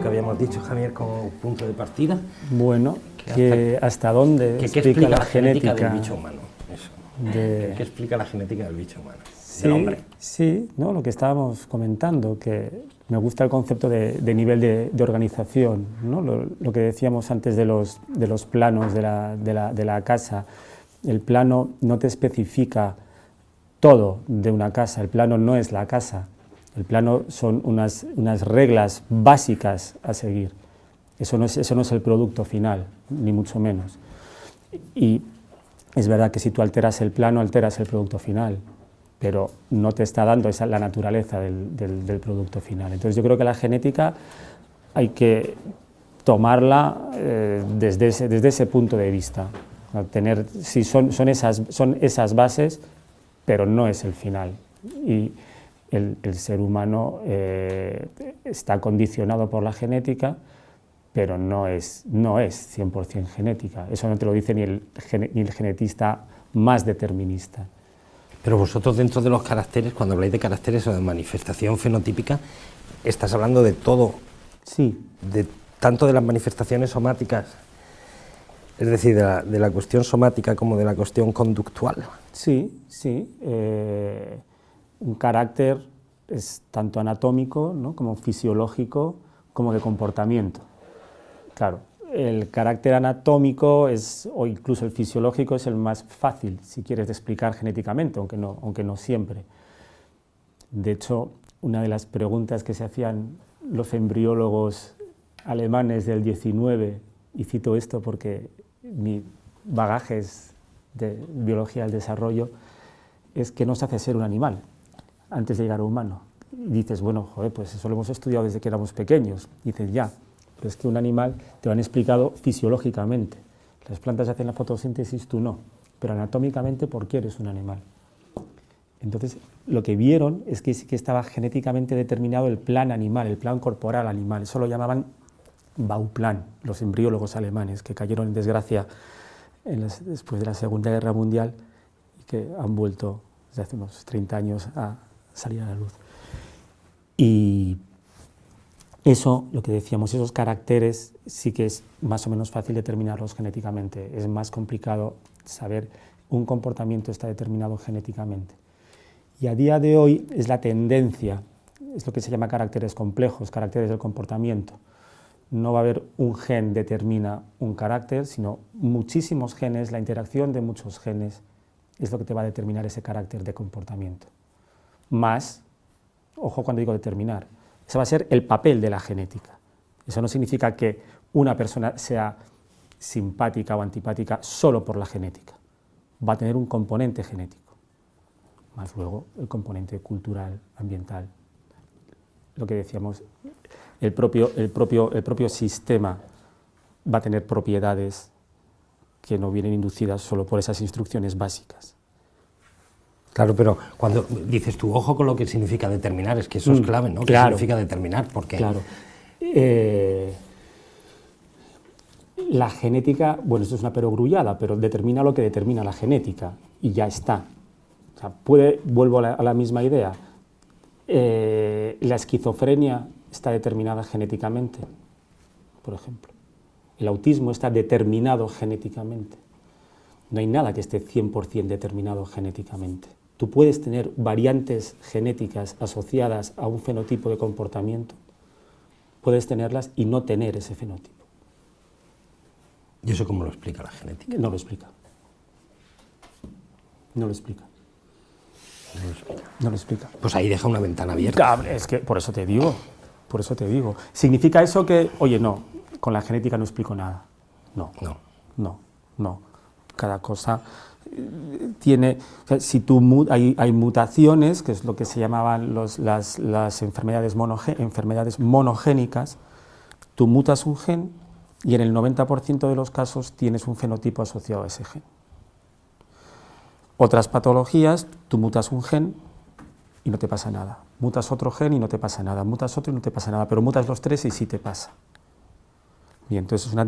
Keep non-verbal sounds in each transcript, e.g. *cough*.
que habíamos dicho, Javier, como punto de partida? Bueno, que hasta, dónde que, explica, la, genética, del bicho humano. Eso. ¿Qué explica la genética del bicho humano? Sí, hombre. Sí, ¿no? lo que estábamos comentando, que me gusta el concepto de, nivel de, organización, ¿no? lo, que decíamos antes de los, de los planos de la, de la casa. El plano no te especifica todo de una casa, el plano no es la casa, el plano son unas, unas reglas básicas a seguir. Eso no, es, eso no es el producto final, ni mucho menos. Y es verdad que si tú alteras el plano, alteras el producto final, pero no te está dando esa la naturaleza del, del, producto final. Entonces yo creo que la genética hay que tomarla eh, desde, ese, desde ese punto de vista. Tener, si son, son, esas, son esas bases, pero no es el final. Y, el, ser humano eh, está condicionado por la genética, pero no es, no es 100% genética. Eso no te lo dice ni el, ni el genetista más determinista. Pero vosotros dentro de los caracteres, cuando habláis de caracteres o de manifestación fenotípica, estás hablando de todo. Sí. De, tanto de las manifestaciones somáticas, es decir, de la, cuestión somática como de la cuestión conductual. Sí, sí. Eh, un carácter es tanto anatómico como fisiológico como de comportamiento. Claro, el carácter anatómico es, o incluso el fisiológico es el más fácil, si quieres, de explicar genéticamente, aunque no, aunque no siempre. De hecho, una de las preguntas que se hacían los embriólogos alemanes del 19, y cito esto porque mi bagaje es de biología del desarrollo, es que no se hace ser un animal antes de llegar a humano. Y dices, bueno, joder, pues eso lo hemos estudiado desde que éramos pequeños. dices, ya, pero es que un animal te lo han explicado fisiológicamente. Las plantas hacen la fotosíntesis, tú no. Pero anatómicamente, ¿por qué eres un animal? Entonces, lo que vieron es que que estaba genéticamente determinado el plan animal, el plan corporal animal. Eso lo llamaban Bauplan, los embriólogos alemanes, que cayeron en desgracia después de la Segunda Guerra Mundial y que han vuelto desde hace unos 30 años a, salir a la luz. Y eso, lo que decíamos, esos caracteres sí que es más o menos fácil determinarlos genéticamente, es más complicado saber un comportamiento está determinado genéticamente. Y a día de hoy es la tendencia, es lo que se llama caracteres complejos, caracteres del comportamiento. No va a haber un gen determina un carácter, sino muchísimos genes, la interacción de muchos genes es lo que te va a determinar ese carácter de comportamiento más, ojo cuando digo determinar, ese va a ser el papel de la genética. Eso no significa que una persona sea simpática o antipática solo por la genética. Va a tener un componente genético, más luego el componente cultural, ambiental. Lo que decíamos, el propio, el propio, sistema va a tener propiedades que no vienen inducidas solo por esas instrucciones básicas. Claro, pero cuando dices tu ojo con lo que significa determinar, es que eso es mm, clave, ¿no? ¿Qué significa determinar? Porque claro. Eh, la genética, bueno, esto es una perogrullada, pero determina lo que determina la genética y ya está. O sea, puede, vuelvo a la, misma idea, eh, la esquizofrenia está determinada genéticamente, por ejemplo. El autismo está determinado genéticamente. No hay nada que esté 100% determinado genéticamente. Tú puedes tener variantes genéticas asociadas a un fenotipo de comportamiento, puedes tenerlas y no tener ese fenotipo. ¿Y eso cómo lo explica la genética? No lo explica. No lo explica. No lo explica. No lo explica. Pues ahí deja una ventana abierta. Es que por eso te digo, por eso te digo. ¿Significa eso que, oye, no, con la genética no explico nada? No. No. No, no. Cada cosa tiene, si tú, hay, hay, mutaciones, que es lo que se llamaban las, las enfermedades, enfermedades monogénicas, tú mutas un gen y en el 90% de los casos tienes un fenotipo asociado a ese gen. Otras patologías, tú mutas un gen y no te pasa nada. Mutas otro gen y no te pasa nada. Mutas otro y no te pasa nada. Pero mutas los tres y sí te pasa. Y entonces es una,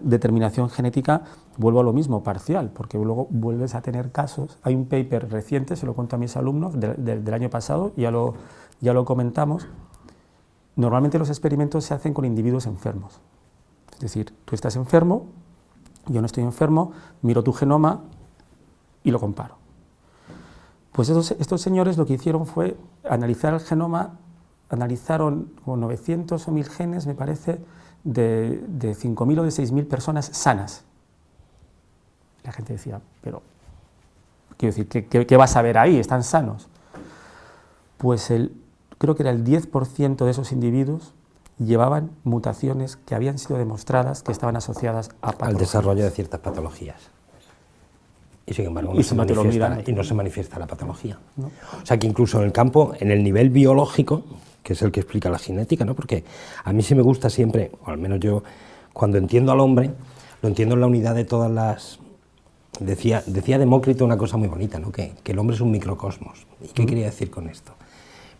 determinación genética, vuelvo a lo mismo, parcial, porque luego vuelves a tener casos. Hay un paper reciente, se lo cuento a mis alumnos, del año pasado, ya lo, ya lo comentamos. Normalmente los experimentos se hacen con individuos enfermos. Es decir, tú estás enfermo, yo no estoy enfermo, miro tu genoma y lo comparo. Pues estos, estos señores lo que hicieron fue analizar el genoma, analizaron como 900 o 1000 genes, me parece, de, de 5.000 o de 6.000 personas sanas. La gente decía, pero, quiero decir, ¿qué, vas a ver ahí? ¿Están sanos? Pues el, creo que era el 10% de esos individuos llevaban mutaciones que habían sido demostradas que estaban asociadas a al desarrollo de ciertas patologías. Y sin embargo no, se, manifiesta, y no se manifiesta la patología. O sea que incluso en el campo, en el nivel biológico, que es el que explica la genética, ¿no? porque a mí sí me gusta siempre, o al menos yo, cuando entiendo al hombre, lo entiendo en la unidad de todas las... Decía, decía Demócrito una cosa muy bonita, ¿no? que, que el hombre es un microcosmos. ¿Y qué quería decir con esto?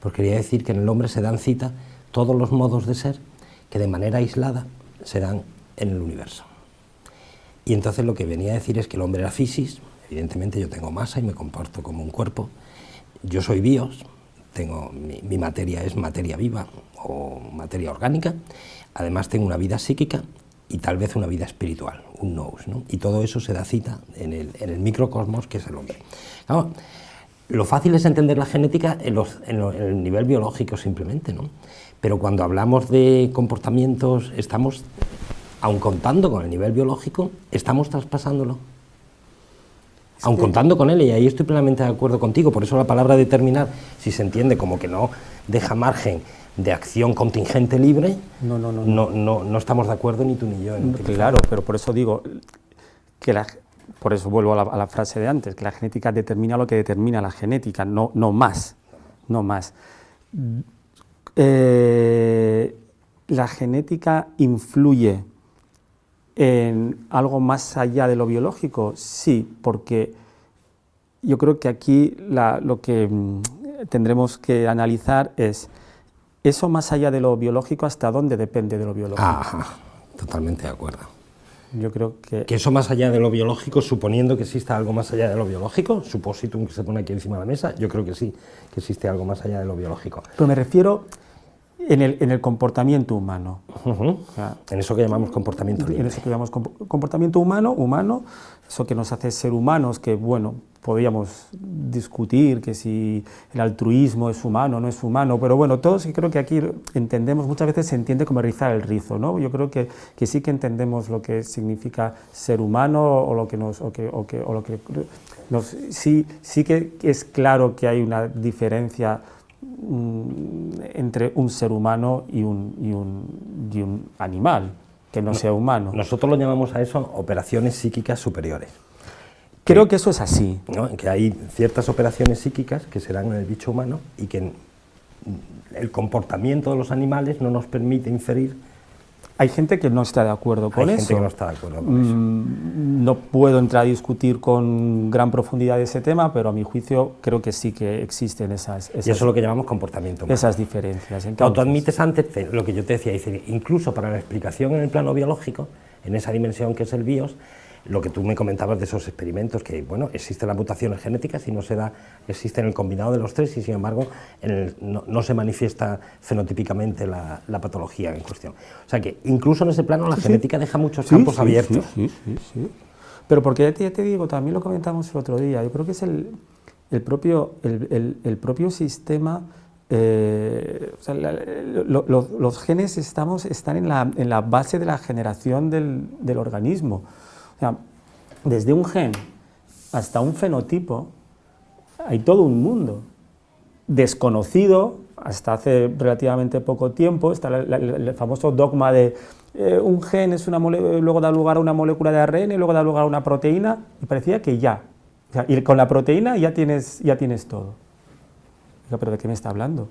Pues quería decir que en el hombre se dan cita todos los modos de ser que de manera aislada se dan en el universo. Y entonces lo que venía a decir es que el hombre era fisis, evidentemente yo tengo masa y me comporto como un cuerpo, yo soy bios, tengo, mi, materia es materia viva o materia orgánica, además tengo una vida psíquica y tal vez una vida espiritual, un nous, ¿no? y todo eso se da cita en el, microcosmos que es el hombre. lo fácil es entender la genética en, el nivel biológico simplemente, ¿no? pero cuando hablamos de comportamientos, estamos, aun contando con el nivel biológico, estamos traspasándolo aun contando con él, y ahí estoy plenamente de acuerdo contigo, por eso la palabra determinar, si se entiende como que no deja margen de acción contingente libre, no, no, no, no, no, estamos de acuerdo ni tú ni yo. claro, pero por eso digo que la, por eso vuelvo a la, frase de antes, que la genética determina lo que determina la genética, no, no más, no más. Eh, la genética influye en algo más allá de lo biológico? Sí, porque yo creo que aquí lo que mm, tendremos que analizar es eso más allá de lo biológico, ¿hasta dónde depende de lo biológico? totalmente de acuerdo. Yo creo que... Que eso más allá de lo biológico, suponiendo que exista algo más allá de lo biológico, supositum que se pone aquí encima de la mesa, yo creo que sí, que existe algo más allá de lo biológico. Pero me refiero en el, en el comportamiento humano. en eso que llamamos comportamiento En eso que llamamos comportamiento humano, humano, eso que nos hace ser humanos, que bueno, podríamos discutir que si el altruismo es humano o no es humano, pero bueno, todos creo que aquí entendemos, muchas veces se entiende como rizar el rizo, ¿no? Yo creo que, que sí que entendemos lo que significa ser humano o lo que nos... O que, o que, o lo que nos, sí, sí que es claro que hay una diferencia entre un ser humano y un, y un, y un animal que no, sea humano. Nosotros lo llamamos a eso operaciones psíquicas superiores. Creo que, eso es así. Que hay ciertas operaciones psíquicas que se dan en el bicho humano y que el comportamiento de los animales no nos permite inferir hay gente que no está de acuerdo con Hay eso. gente que no está de acuerdo con eso. Mm, no puedo entrar a discutir con gran profundidad ese tema, pero a mi juicio creo que sí que existen esas... y eso es lo que llamamos comportamiento humano. Esas diferencias. Entonces, tú admites antes lo que yo te decía, incluso para la explicación en el plano biológico, en esa dimensión que es el BIOS, lo que tú me comentabas de esos experimentos, que bueno, existen las mutaciones genéticas y no se da, existe en el combinado de los tres y sin embargo no, se manifiesta fenotípicamente la, patología en cuestión. O sea que incluso en ese plano la genética deja muchos campos abiertos. Sí, sí, sí. Pero porque ya te, digo, también lo comentamos el otro día, yo creo que es el, propio, el, propio sistema eh, los genes estamos, están en la, en la, base de la generación del, del organismo desde un gen hasta un fenotipo hay todo un mundo desconocido hasta hace relativamente poco tiempo, está el, famoso dogma de eh, un gen es una luego da lugar a una molécula de ARN y luego da lugar a una proteína, y parecía que ya, y con la proteína ya tienes, ya tienes todo. ¿Pero de qué me está hablando?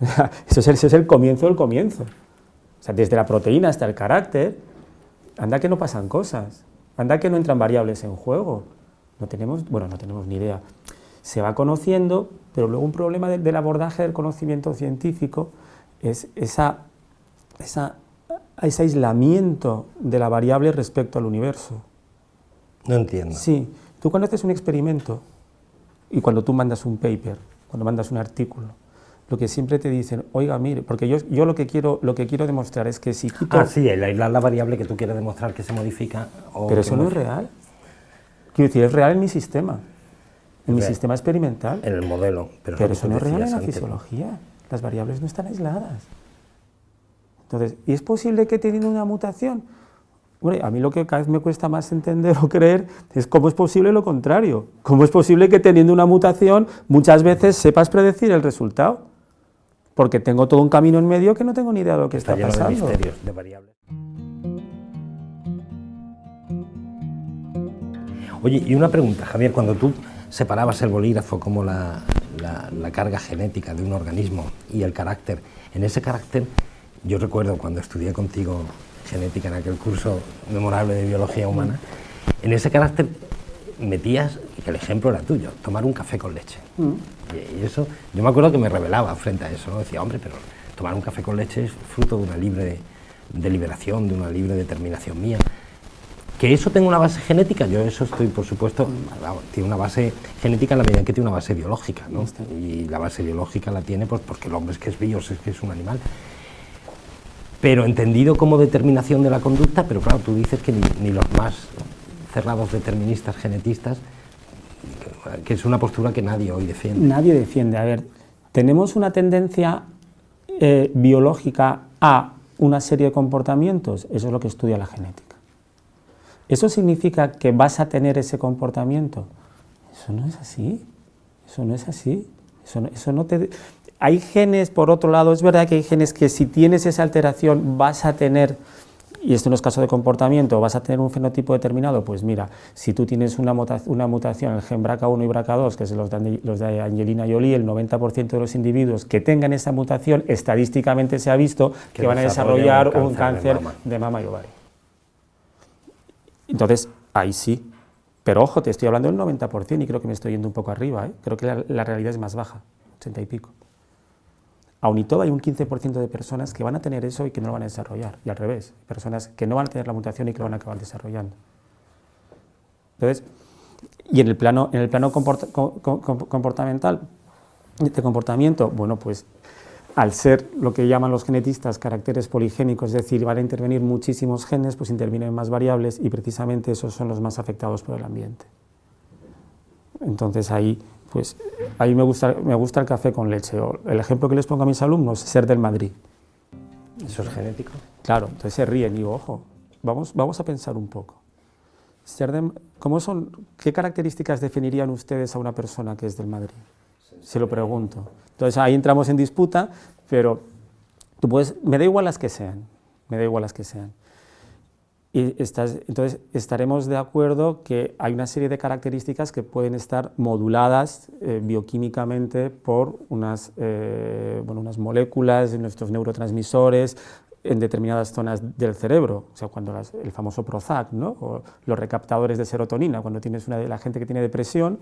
*laughs* eso, es el, eso es el comienzo del comienzo. O sea, desde la proteína hasta el carácter, anda que no pasan cosas. Anda que no entran variables en juego. No tenemos, bueno, no tenemos ni idea. se va conociendo, pero luego un problema del abordaje del conocimiento científico es esa, esa, ese aislamiento de la variable respecto al universo. No entiendo. Sí, tú cuando haces un experimento y cuando tú mandas un paper, cuando mandas un artículo, lo que siempre te dicen, oiga, mire, porque yo, yo lo, que quiero, lo que quiero demostrar es que si quito... Ah, sí, el aislar la variable que tú quieres demostrar que se modifica... pero eso no es real. Quiero decir, es real en mi sistema, en mi sistema experimental. En el modelo. Pero, eso no es real en la fisiología. Las variables no están aisladas. Entonces, ¿y es posible que teniendo una mutación? Bueno, a mí lo que cada vez me cuesta más entender o creer es cómo es posible lo contrario. ¿Cómo es posible que teniendo una mutación muchas veces sepas predecir el resultado? Porque tengo todo un camino en medio que no tengo ni idea de lo que está, pasando. De misterios, de variables. Oye, y una pregunta, Javier, cuando tú separabas el bolígrafo como la, carga genética de un organismo y el carácter, en ese carácter, yo recuerdo cuando estudié contigo genética en aquel curso memorable de biología humana, en ese carácter metías, que el ejemplo era tuyo, tomar un café con leche. Mm. Y eso, yo me acuerdo que me rebelaba frente a eso, ¿no? decía, hombre, pero tomar un café con leche es fruto de una libre deliberación, de una libre determinación mía. Que eso tenga una base genética, yo eso estoy, por supuesto, tiene una base genética en la medida en que tiene una base biológica, ¿no? Y la base biológica la tiene pues, porque el hombre es que es bios, es que es un animal. Pero entendido como determinación de la conducta, pero claro, tú dices que ni los más cerrados deterministas genetistas que es una postura que nadie hoy defiende. Nadie defiende. A ver, tenemos una tendencia eh, biológica a una serie de comportamientos, eso es lo que estudia la genética. ¿Eso significa que vas a tener ese comportamiento? Eso no es así, eso no es así, eso eso no te... Hay genes, por otro lado, es verdad que hay genes que si tienes esa alteración vas a tener y esto no es caso de comportamiento, vas a tener un fenotipo determinado, pues mira, si tú tienes una, una mutación en el gen BRCA1 y BRCA2, que es los de, los de Angelina Jolie, el 90% de los individuos que tengan esa mutación, estadísticamente se ha visto que, van a desarrollar un cáncer, de, mama. y ovario. Entonces, ahí sí. Pero ojo, te estoy hablando del 90% y creo que me estoy yendo un poco arriba, ¿eh? creo que la, la realidad es más baja, 80 y pico. Aún y todo hay un 15% de personas que van a tener eso y que no lo van a desarrollar, y al revés, personas que no van a tener la mutación y que lo van a acabar desarrollando. Entonces, y en el plano, en el plano comportamental, de comportamiento, bueno, pues al ser lo que llaman los genetistas caracteres poligénicos, es decir, van a intervenir muchísimos genes, pues intervienen más variables y precisamente esos son los más afectados por el ambiente. Entonces ahí pues a mí me gusta, me gusta el café con leche. el ejemplo que les pongo a mis alumnos es ser del Madrid. ¿Eso es genético? Claro, entonces se ríen y digo, ojo, vamos, vamos a pensar un poco. Ser ¿cómo son, ¿Qué características definirían ustedes a una persona que es del Madrid? Se lo pregunto. Entonces ahí entramos en disputa, pero tú puedes, me da igual las que sean, me da igual las que sean. Entonces estaremos de acuerdo que hay una serie de características que pueden estar moduladas eh, bioquímicamente por unas, eh, moléculas de nuestros neurotransmisores en determinadas zonas del cerebro, o sea, cuando el famoso Prozac, o los recaptadores de serotonina, cuando tienes la gente que tiene depresión,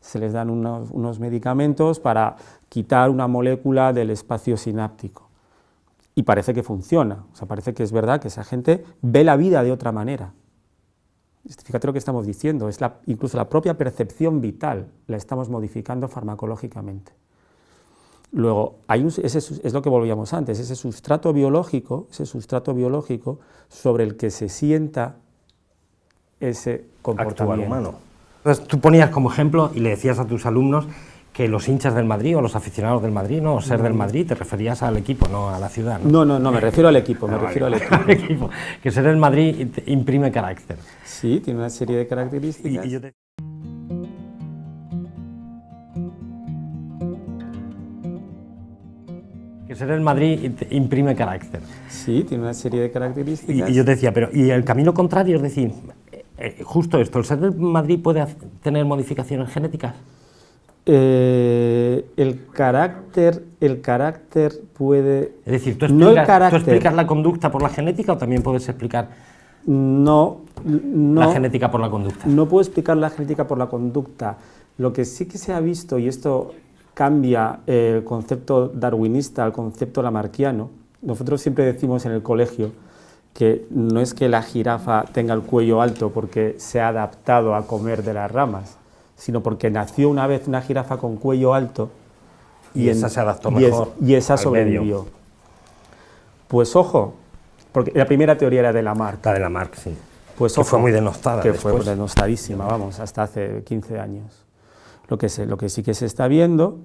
se les dan unos, unos medicamentos para quitar una molécula del espacio sináptico y parece que funciona, o sea, parece que es verdad que esa gente ve la vida de otra manera. Fíjate lo que estamos diciendo, es la, incluso la propia percepción vital la estamos modificando farmacológicamente. Luego, hay ese es lo que volvíamos antes, ese sustrato biológico, ese sustrato biológico sobre el que se sienta ese comportamiento. humano. Entonces, tú ponías como ejemplo y le decías a tus alumnos que los hinchas del Madrid o los aficionados del Madrid, no, ser del Madrid, te referías al equipo, no a la ciudad. No, no, no, me refiero al equipo, me ah, refiero *laughs* al equipo. Que ser del Madrid imprime carácter. Sí, tiene una serie de características. Que ser del Madrid imprime carácter. Sí, tiene una serie de características. Y, yo decía, pero ¿y el camino contrario? Es decir, eh, justo esto, ¿el ser del Madrid puede tener modificaciones genéticas? Eh, el carácter el carácter puede es decir ¿tú explicas, la conducta por la genética o también puedes explicar no, no. la genética por la conducta no puedo explicar la genética por la conducta. Lo que sí que se ha visto, y esto cambia el concepto darwinista al concepto lamarquiano, nosotros siempre decimos en el colegio que no es que la jirafa tenga el cuello alto porque se ha adaptado a comer de las ramas, sino porque nació una vez una jirafa con cuello alto y, esa se adaptó mejor. y esa sobrevivió. Pues ojo, porque la primera teoría era de Lamarck. La de Lamarck, sí. Pues que fue muy denostada. Que fue denostadísima, vamos, hasta hace 15 años. Lo que, lo que sí que se está viendo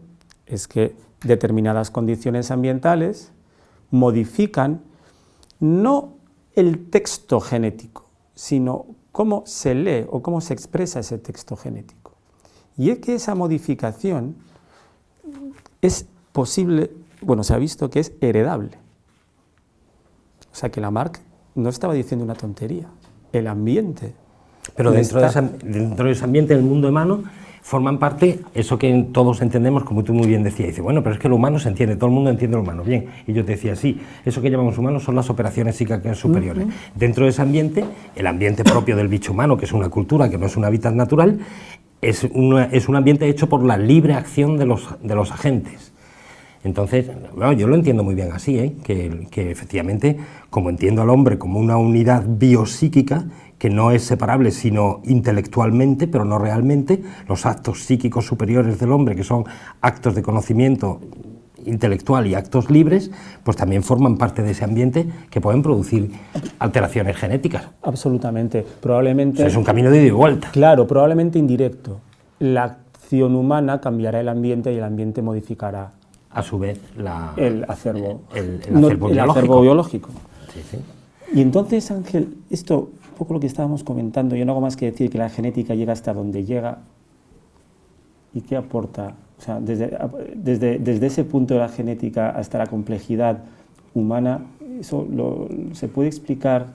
es que determinadas condiciones ambientales modifican no el texto genético, sino cómo se lee o cómo se expresa ese texto genético. Y es que esa modificación es posible, bueno, se ha visto que es heredable. O sea que Lamarck no estaba diciendo una tontería, el ambiente. Pero dentro, de, dentro de ese ambiente del mundo humano forman parte, eso que todos entendemos, como tú muy bien decías, dice, bueno, pero es que lo humano se entiende, todo el mundo entiende lo humano, bien, y yo te decía, sí, eso que llamamos humano son las operaciones psíquicas superiores. Dentro de ese ambiente, el ambiente propio del bicho humano, que es una cultura, que no es un hábitat natural, es, es un ambiente hecho por la libre acción de los, de los agentes. Entonces, bueno, yo lo entiendo muy bien así, ¿eh? que, que efectivamente, como entiendo al hombre como una unidad biopsíquica, que no es separable sino intelectualmente, pero no realmente, los actos psíquicos superiores del hombre, que son actos de conocimiento intelectual y actos libres, pues también forman parte de ese ambiente que pueden producir alteraciones genéticas. Absolutamente, probablemente... es un camino de ida y vuelta. Claro, probablemente indirecto. La acción humana cambiará el ambiente y el ambiente modificará... A su vez, la, el acervo, el, acervo, biológico. acervo biológico. Sí, sí. Y entonces, Ángel, esto poco lo que estábamos comentando, yo no hago más que decir que la genética llega hasta donde llega y qué aporta. O sea, desde, desde, desde ese punto de la genética hasta la complejidad humana, eso se puede explicar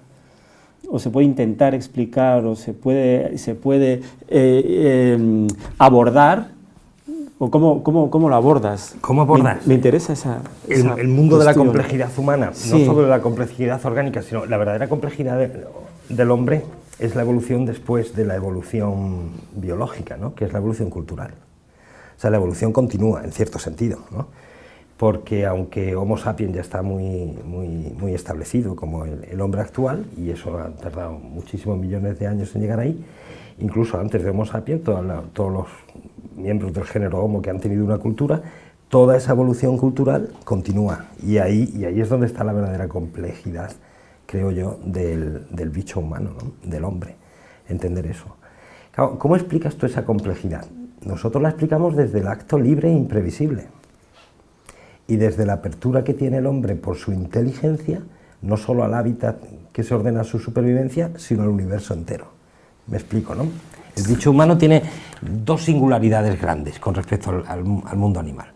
o se puede intentar explicar o se puede, se puede eh, em, abordar ¿O cómo, cómo, cómo, lo abordas? ¿Cómo abordas? Me, interesa esa, El, mundo de la complejidad humana, no solo la complejidad orgánica, sino la verdadera complejidad de, del hombre es la evolución después de la evolución biológica, ¿no? que es la evolución cultural. O sea, la evolución continúa, en cierto sentido, ¿no? porque aunque Homo sapiens ya está muy, muy, establecido como el, hombre actual, y eso ha tardado muchísimos millones de años en llegar ahí, incluso antes de Homo sapiens, todos los miembros del género Homo que han tenido una cultura, toda esa evolución cultural continúa, y ahí, y ahí es donde está la verdadera complejidad creo yo, del, bicho humano, del hombre, entender eso. ¿Cómo explicas tú esa complejidad? Nosotros la explicamos desde el acto libre e imprevisible, y desde la apertura que tiene el hombre por su inteligencia, no solo al hábitat que se ordena a su supervivencia, sino al universo entero. Me explico, ¿no? El bicho humano tiene dos singularidades grandes con respecto al, mundo animal.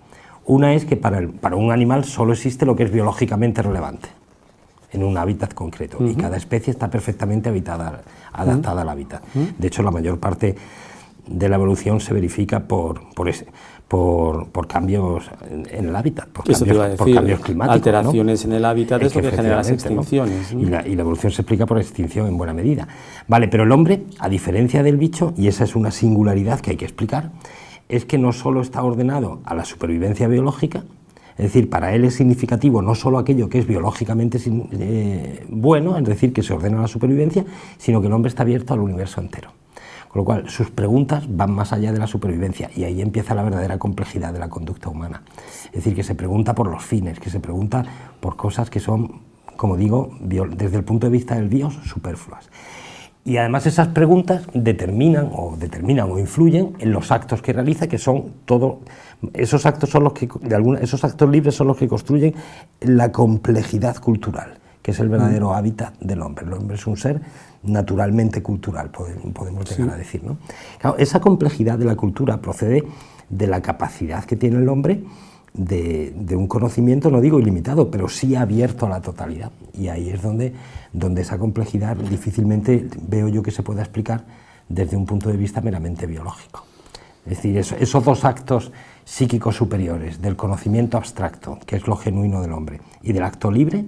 Una es que para, para un animal solo existe lo que es biológicamente relevante en un hábitat concreto y cada especie está perfectamente habitada, adaptada al hábitat. De hecho, la mayor parte de la evolución se verifica por, por, por, cambios en el hábitat, por, cambios, climáticos. Alteraciones en el hábitat es, lo que genera las extinciones. Y, la, y, la, evolución se explica por extinción en buena medida. Vale, pero el hombre, a diferencia del bicho, y esa es una singularidad que hay que explicar, es que no solo está ordenado a la supervivencia biológica, es decir, para él es significativo no solo aquello que es biológicamente eh, bueno, es decir, que se ordena la supervivencia, sino que el hombre está abierto al universo entero. Con lo cual, sus preguntas van más allá de la supervivencia y ahí empieza la verdadera complejidad de la conducta humana. Es decir, que se pregunta por los fines, que se pregunta por cosas que son, como digo, desde el punto de vista del Dios, superfluas. Y además esas preguntas determinan o determinan o influyen en los actos que realiza, que son todo esos actos son los que de esos actos libres son los que construyen la complejidad cultural, que es el verdadero mm. hábitat del hombre. El hombre es un ser naturalmente cultural, podemos llegar a decir. ¿no? esa complejidad de la cultura procede de la capacidad que tiene el hombre de, de, un conocimiento, no digo ilimitado, pero sí abierto a la totalidad. Y ahí es donde donde esa complejidad difícilmente veo yo que se pueda explicar desde un punto de vista meramente biológico. Es decir, esos dos actos psíquicos superiores, del conocimiento abstracto, que es lo genuino del hombre, y del acto libre,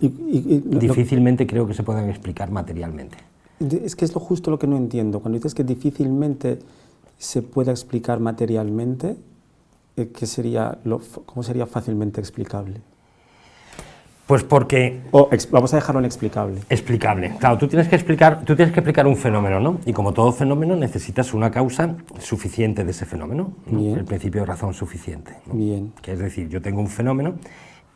difícilmente creo que se puedan explicar materialmente. Es que es lo justo lo que no entiendo. Cuando dices que difícilmente se pueda explicar materialmente, eh, ¿qué sería ¿cómo sería fácilmente explicable? Pues porque... vamos a dejarlo inexplicable. Explicable. Claro, tú tienes, que explicar, tú tienes que explicar un fenómeno, ¿no? Y como todo fenómeno necesitas una causa suficiente de ese fenómeno, el principio de razón suficiente. Bien. Que es decir, yo tengo un fenómeno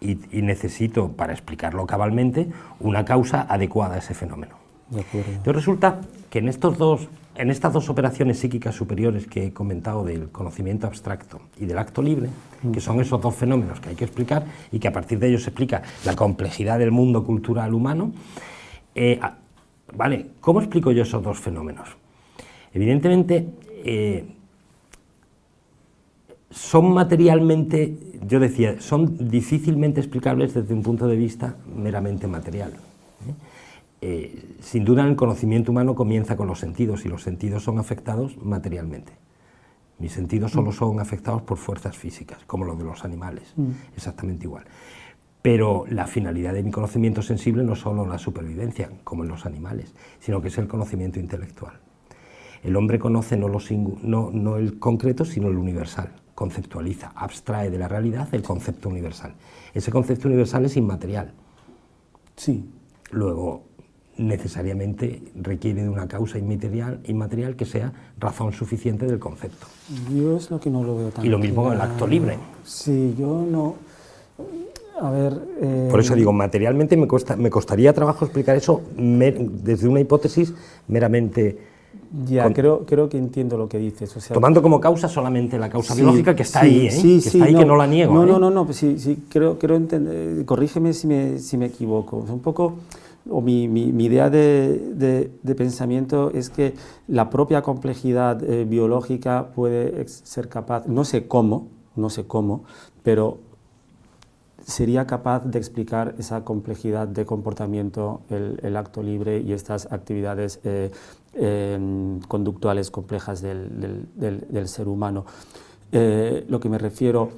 y, necesito, para explicarlo cabalmente, una causa adecuada a ese fenómeno. De acuerdo. Entonces resulta que en estos dos en estas dos operaciones psíquicas superiores que he comentado del conocimiento abstracto y del acto libre, que son esos dos fenómenos que hay que explicar y que a partir de ellos se explica la complejidad del mundo cultural humano, eh, ¿vale? ¿Cómo explico yo esos dos fenómenos? Evidentemente, eh, son materialmente, yo decía, son difícilmente explicables desde un punto de vista meramente material. ¿eh? Eh, sin duda el conocimiento humano comienza con los sentidos y los sentidos son afectados materialmente. Mis sentidos solo mm. son afectados por fuerzas físicas, como los de los animales, mm. exactamente igual. Pero la finalidad de mi conocimiento sensible no es solo la supervivencia, como en los animales, sino que es el conocimiento intelectual. El hombre conoce no, lo no, no el concreto, sino el universal, conceptualiza, abstrae de la realidad el concepto universal. Ese concepto universal es inmaterial. Sí. Luego, necesariamente requiere de una causa inmaterial, inmaterial que sea razón suficiente del concepto. Yo es lo que no lo veo tan Y lo mismo con el acto libre. Sí, yo no... A ver... Eh, Por eso digo, materialmente me, me costaría trabajo explicar eso desde una hipótesis meramente... Ya, creo, creo que entiendo lo que dices. tomando como causa solamente la causa biológica que está ahí, ¿eh? que está ahí, que no la niego. No, ¿eh? no, no, no, pues sí, sí, creo, creo entender, corrígeme si me, si me equivoco. Un poco o mi, idea de, pensamiento es que la propia complejidad eh, biológica puede ser capaz, no sé cómo, no sé cómo, pero sería capaz de explicar esa complejidad de comportamiento, el, acto libre y estas actividades eh, em, conductuales complejas del, ser humano. Eh, lo que me refiero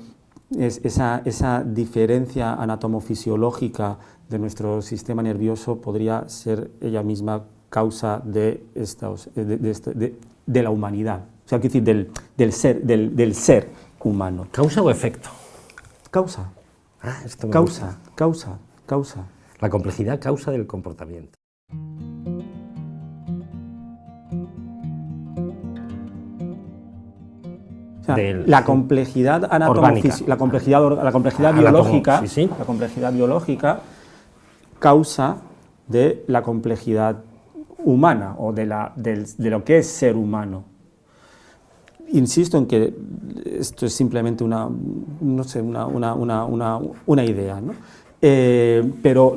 es esa, esa diferencia anatomofisiológica de nuestro sistema nervioso podría ser ella misma causa de, estos, de, de, la humanidad, o sea, decir, del, del, ser, del, del, ser humano. ¿Causa o efecto? Causa. Ah, esto causa, causa, causa. La complejidad causa del comportamiento. La complejidad la complejidad, la complejidad biológica, la complejidad biológica causa de la complejidad humana o de, la, de, lo que es ser humano. Insisto en que esto es simplemente una, no sé, una, una, una idea, ¿no? Eh, pero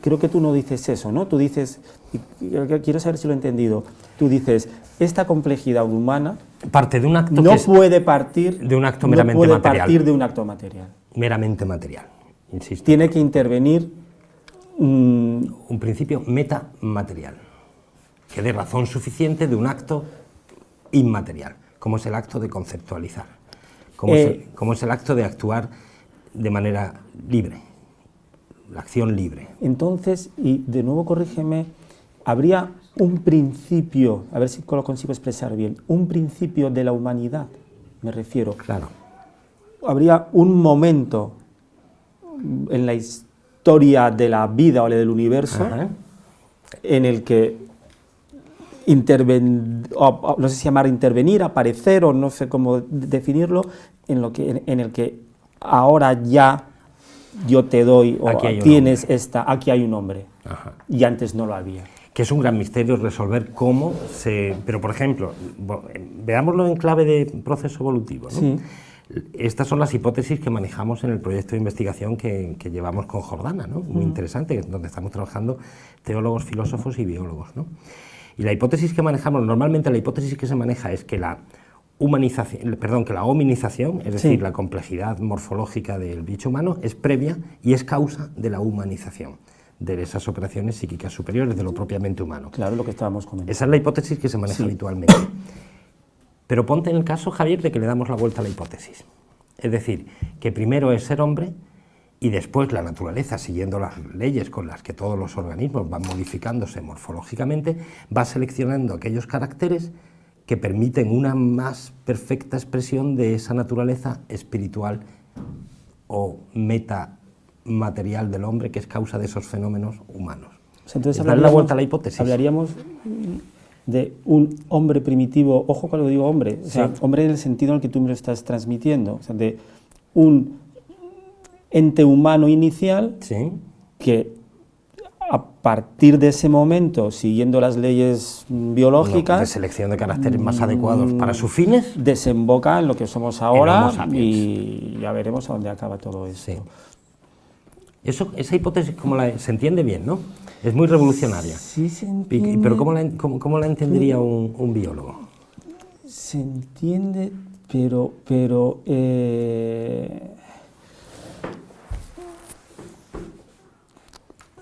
creo que tú no dices eso, ¿no? Tú dices, quiero saber si lo he entendido, tú dices, esta complejidad humana parte de un acto no puede partir de un acto meramente no puede material. partir de un acto material. Meramente material, insisto. Tiene que intervenir un principio metamaterial, que dé razón suficiente de un acto inmaterial, como es el acto de conceptualizar, como, es, el, eh, como es el acto de actuar de manera libre, la acción libre. Entonces, y de nuevo corrígeme, habría un principio, a ver si lo consigo expresar bien, un principio de la humanidad, me refiero. Claro. Habría un momento en la historia de la vida o del universo en el que interven, no sé si llamar intervenir, aparecer o no sé cómo definirlo, en, lo que, en, el que ahora ya yo te doy o tienes esta, aquí hay un hombre y antes no lo había. Que es un gran misterio resolver cómo se... Pero, por ejemplo, veámoslo en clave de proceso evolutivo. ¿no? Estas son las hipótesis que manejamos en el proyecto de investigación que, llevamos con Jordana, ¿no? muy interesante, donde estamos trabajando teólogos, filósofos y biólogos. ¿no? Y la hipótesis que manejamos, normalmente la hipótesis que se maneja es que la humanización, perdón, que la hominización, es decir, la complejidad morfológica del bicho humano, es previa y es causa de la humanización de esas operaciones psíquicas superiores, de lo propiamente humano. Claro, lo que estábamos comentando. Esa es la hipótesis que se maneja habitualmente. Pero ponte en el caso, Javier, de que le damos la vuelta a la hipótesis. Es decir, que primero es ser hombre y después la naturaleza, siguiendo las leyes con las que todos los organismos van modificándose morfológicamente, va seleccionando aquellos caracteres que permiten una más perfecta expresión de esa naturaleza espiritual o metamaterial del hombre que es causa de esos fenómenos humanos. entonces la vuelta a la hipótesis. Hablaríamos de un hombre primitivo, ojo cuando digo hombre, o sea, hombre en el sentido en el que tú me lo estás transmitiendo, o sea, de un ente humano inicial que a partir de ese momento, siguiendo las leyes biológicas... de selección de caracteres más adecuados para sus fines... Desemboca en lo que somos ahora y ya veremos a dónde acaba todo eso. Eso, esa hipótesis como la, se entiende bien, ¿no? Es muy revolucionaria. Sí se entiende. Pero ¿cómo la, cómo, la entendería un, biólogo? Se entiende, pero... pero eh,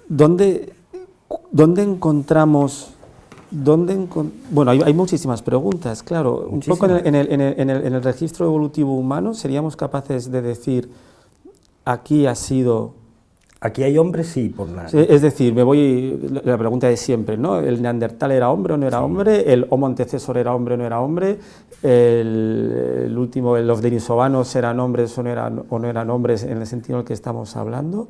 ¿Dónde, dónde encontramos... Dónde bueno, hay, muchísimas preguntas, claro. Un poco en el, en, el, en, el, en el registro evolutivo humano seríamos capaces de decir aquí ha sido Aquí hay hombres, sí, por nada. es decir, me voy, la pregunta de siempre, ¿no? ¿El neandertal era hombre o no era hombre? ¿El homo antecesor era hombre o no era hombre? ¿El, último, los denisovanos eran hombres o no eran, o no eran hombres en el sentido en el que estamos hablando?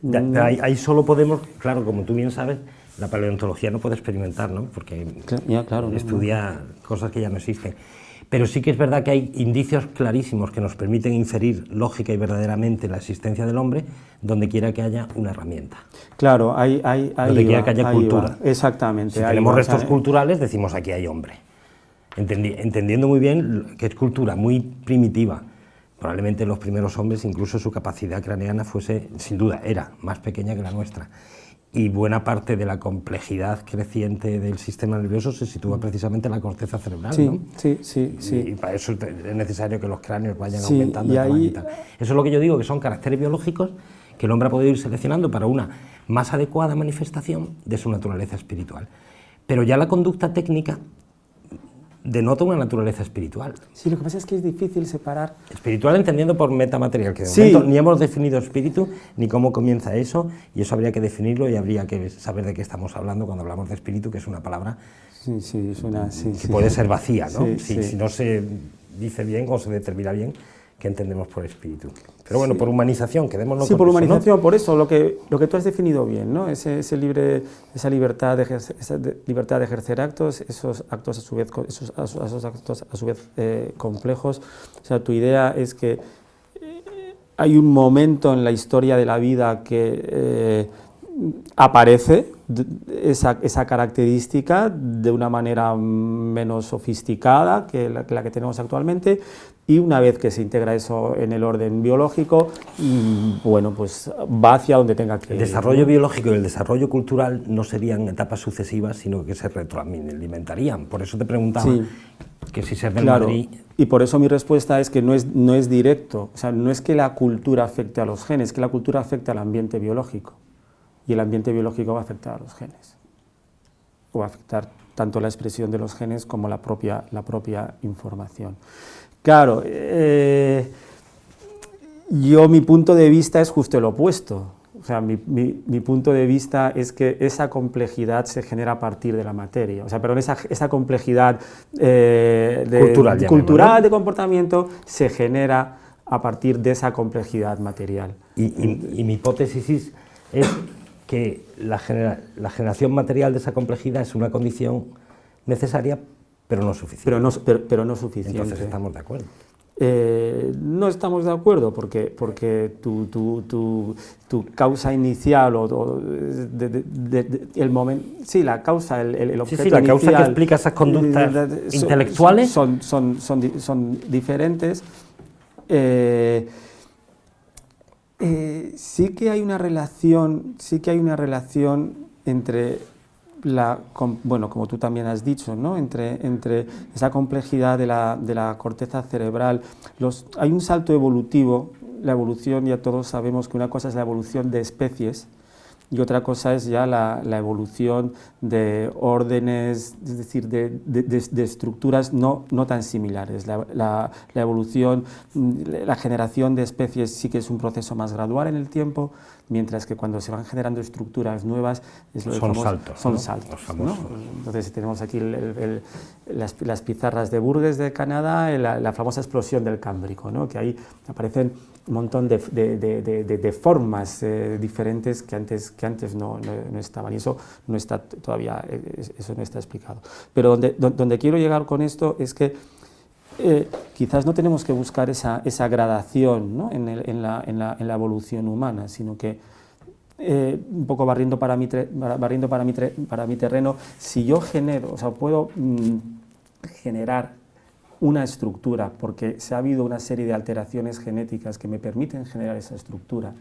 Mm. ahí, solo podemos, claro, como tú bien sabes, la paleontología no puede experimentar, ¿no? Porque claro, estudia cosas que ya no existen. Pero sí que es verdad que hay indicios clarísimos que nos permiten inferir lógica y verdaderamente la existencia del hombre donde quiera que haya una herramienta. Claro, hay, hay, donde quiera que haya cultura. Exactamente. Si tenemos restos culturales, decimos aquí hay hombre. entendiendo muy bien que es cultura muy primitiva. Probablemente los primeros hombres, incluso su capacidad craneana fuese, sin duda, era más pequeña que la nuestra y buena parte de la complejidad creciente del sistema nervioso se sitúa precisamente en la corteza cerebral. Sí, ¿no? sí, sí, sí. Y, para eso es necesario que los cráneos vayan aumentando. Y Eso es lo que yo digo, que son caracteres biológicos que el hombre ha podido ir seleccionando para una más adecuada manifestación de su naturaleza espiritual. Pero ya la conducta técnica denota una naturaleza espiritual. Sí, lo que pasa es que es difícil separar... Espiritual entendiendo por metamaterial, que de momento ni hemos definido espíritu, ni cómo comienza eso, y eso habría que definirlo y habría que saber de qué estamos hablando cuando hablamos de espíritu, que es una palabra sí, sí, suena, que puede ser vacía, ¿no? Si, si, no se dice bien o se determina bien, que entendemos por espíritu. Pero bueno, por humanización, quedémonos Sí, por humanización, por eso, lo que, lo que tú has definido bien, ¿no? Ese, ese libre, esa, libertad de ejercer, esa libertad de ejercer actos, esos actos a su vez, esos, esos actos a su vez eh, complejos. O sea, tu idea es que eh, hay un momento en la historia de la vida que eh, aparece esa, esa, característica de una manera menos sofisticada que la, que tenemos actualmente y una vez que se integra eso en el orden biológico, bueno, pues va hacia donde tenga que ir. El desarrollo biológico y el desarrollo cultural no serían etapas sucesivas, sino que se retroalimentarían. Por eso te preguntaba que si ser del Madrid... Y por eso mi respuesta es que no es, no es directo, o sea, no es que la cultura afecte a los genes, que la cultura afecta al ambiente biológico y el ambiente biológico va a afectar a los genes. O va a afectar tanto la expresión de los genes como la propia, la propia información. Claro, eh, yo mi punto de vista es justo el opuesto. O sea, mi, punto de vista es que esa complejidad se genera a partir de la materia. O sea, pero esa, esa complejidad eh, de, cultural, de comportamiento se genera a partir de esa complejidad material. Y, y mi hipótesis es que la, generación material de esa complejidad es una condición necesaria, pero no suficiente. Pero no, pero, no suficiente. Entonces estamos de acuerdo. Eh, no estamos de acuerdo porque, porque tu, tu, tu, tu causa inicial o, el momento, sí, la causa, el, el objeto sí, sí, la causa que explica esas conductas intelectuales son, son, son, son diferentes. Eh, eh, sí que hay una relación, sí que hay una relación entre la, bueno, como tú también has dicho, ¿no? entre, entre esa complejidad de la, de la corteza cerebral. Los, hay un salto evolutivo, la evolución, ya todos sabemos que una cosa es la evolución de especies y otra cosa es ya la, evolución de órdenes, es decir, de, estructuras no, no, tan similares. La, la, evolución, la generación de especies sí que es un proceso más gradual en el tiempo, mientras que cuando se van generando estructuras nuevas es lo son saltos. Son saltos. Entonces tenemos aquí las, pizarras de Burgess de Canadá, la, famosa explosión del Cámbrico, ¿no? que ahí aparecen montón de, de, formas eh, diferentes que antes, que antes no, no, estaban y eso no está todavía, eh, eso no está explicado. Pero donde, donde quiero llegar con esto es que eh, quizás no tenemos que buscar esa, esa gradación ¿no? en, en, la, en, la, en, la, evolución humana, sino que un poco barriendo para mi, barriendo para mi, para mi terreno, si yo genero, o sea, puedo mm, generar una estructura, porque se ha habido una serie de alteraciones genéticas que me permiten generar esa estructura,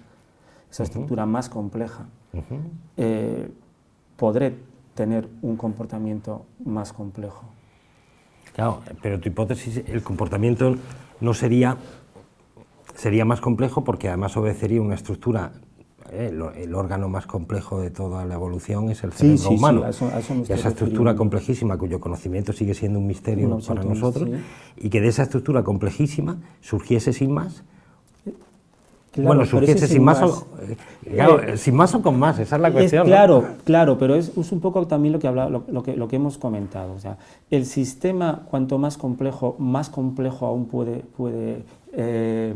esa estructura más compleja, eh, podré tener un comportamiento más complejo. Claro, pero tu hipótesis, el comportamiento no sería, sería más complejo porque además obedecería una estructura eh, el, órgano más complejo de toda la evolución es el cerebro humano. y esa estructura complejísima, cuyo conocimiento sigue siendo un misterio para nosotros, y que de esa estructura complejísima surgiese sin más bueno, surgiese sin más, o, eh, sin más o con más, esa es la cuestión. claro, claro, pero es, un poco también lo que, habla, lo, que, lo que hemos comentado. O sea, el sistema, cuanto más complejo, más complejo aún puede, puede, eh,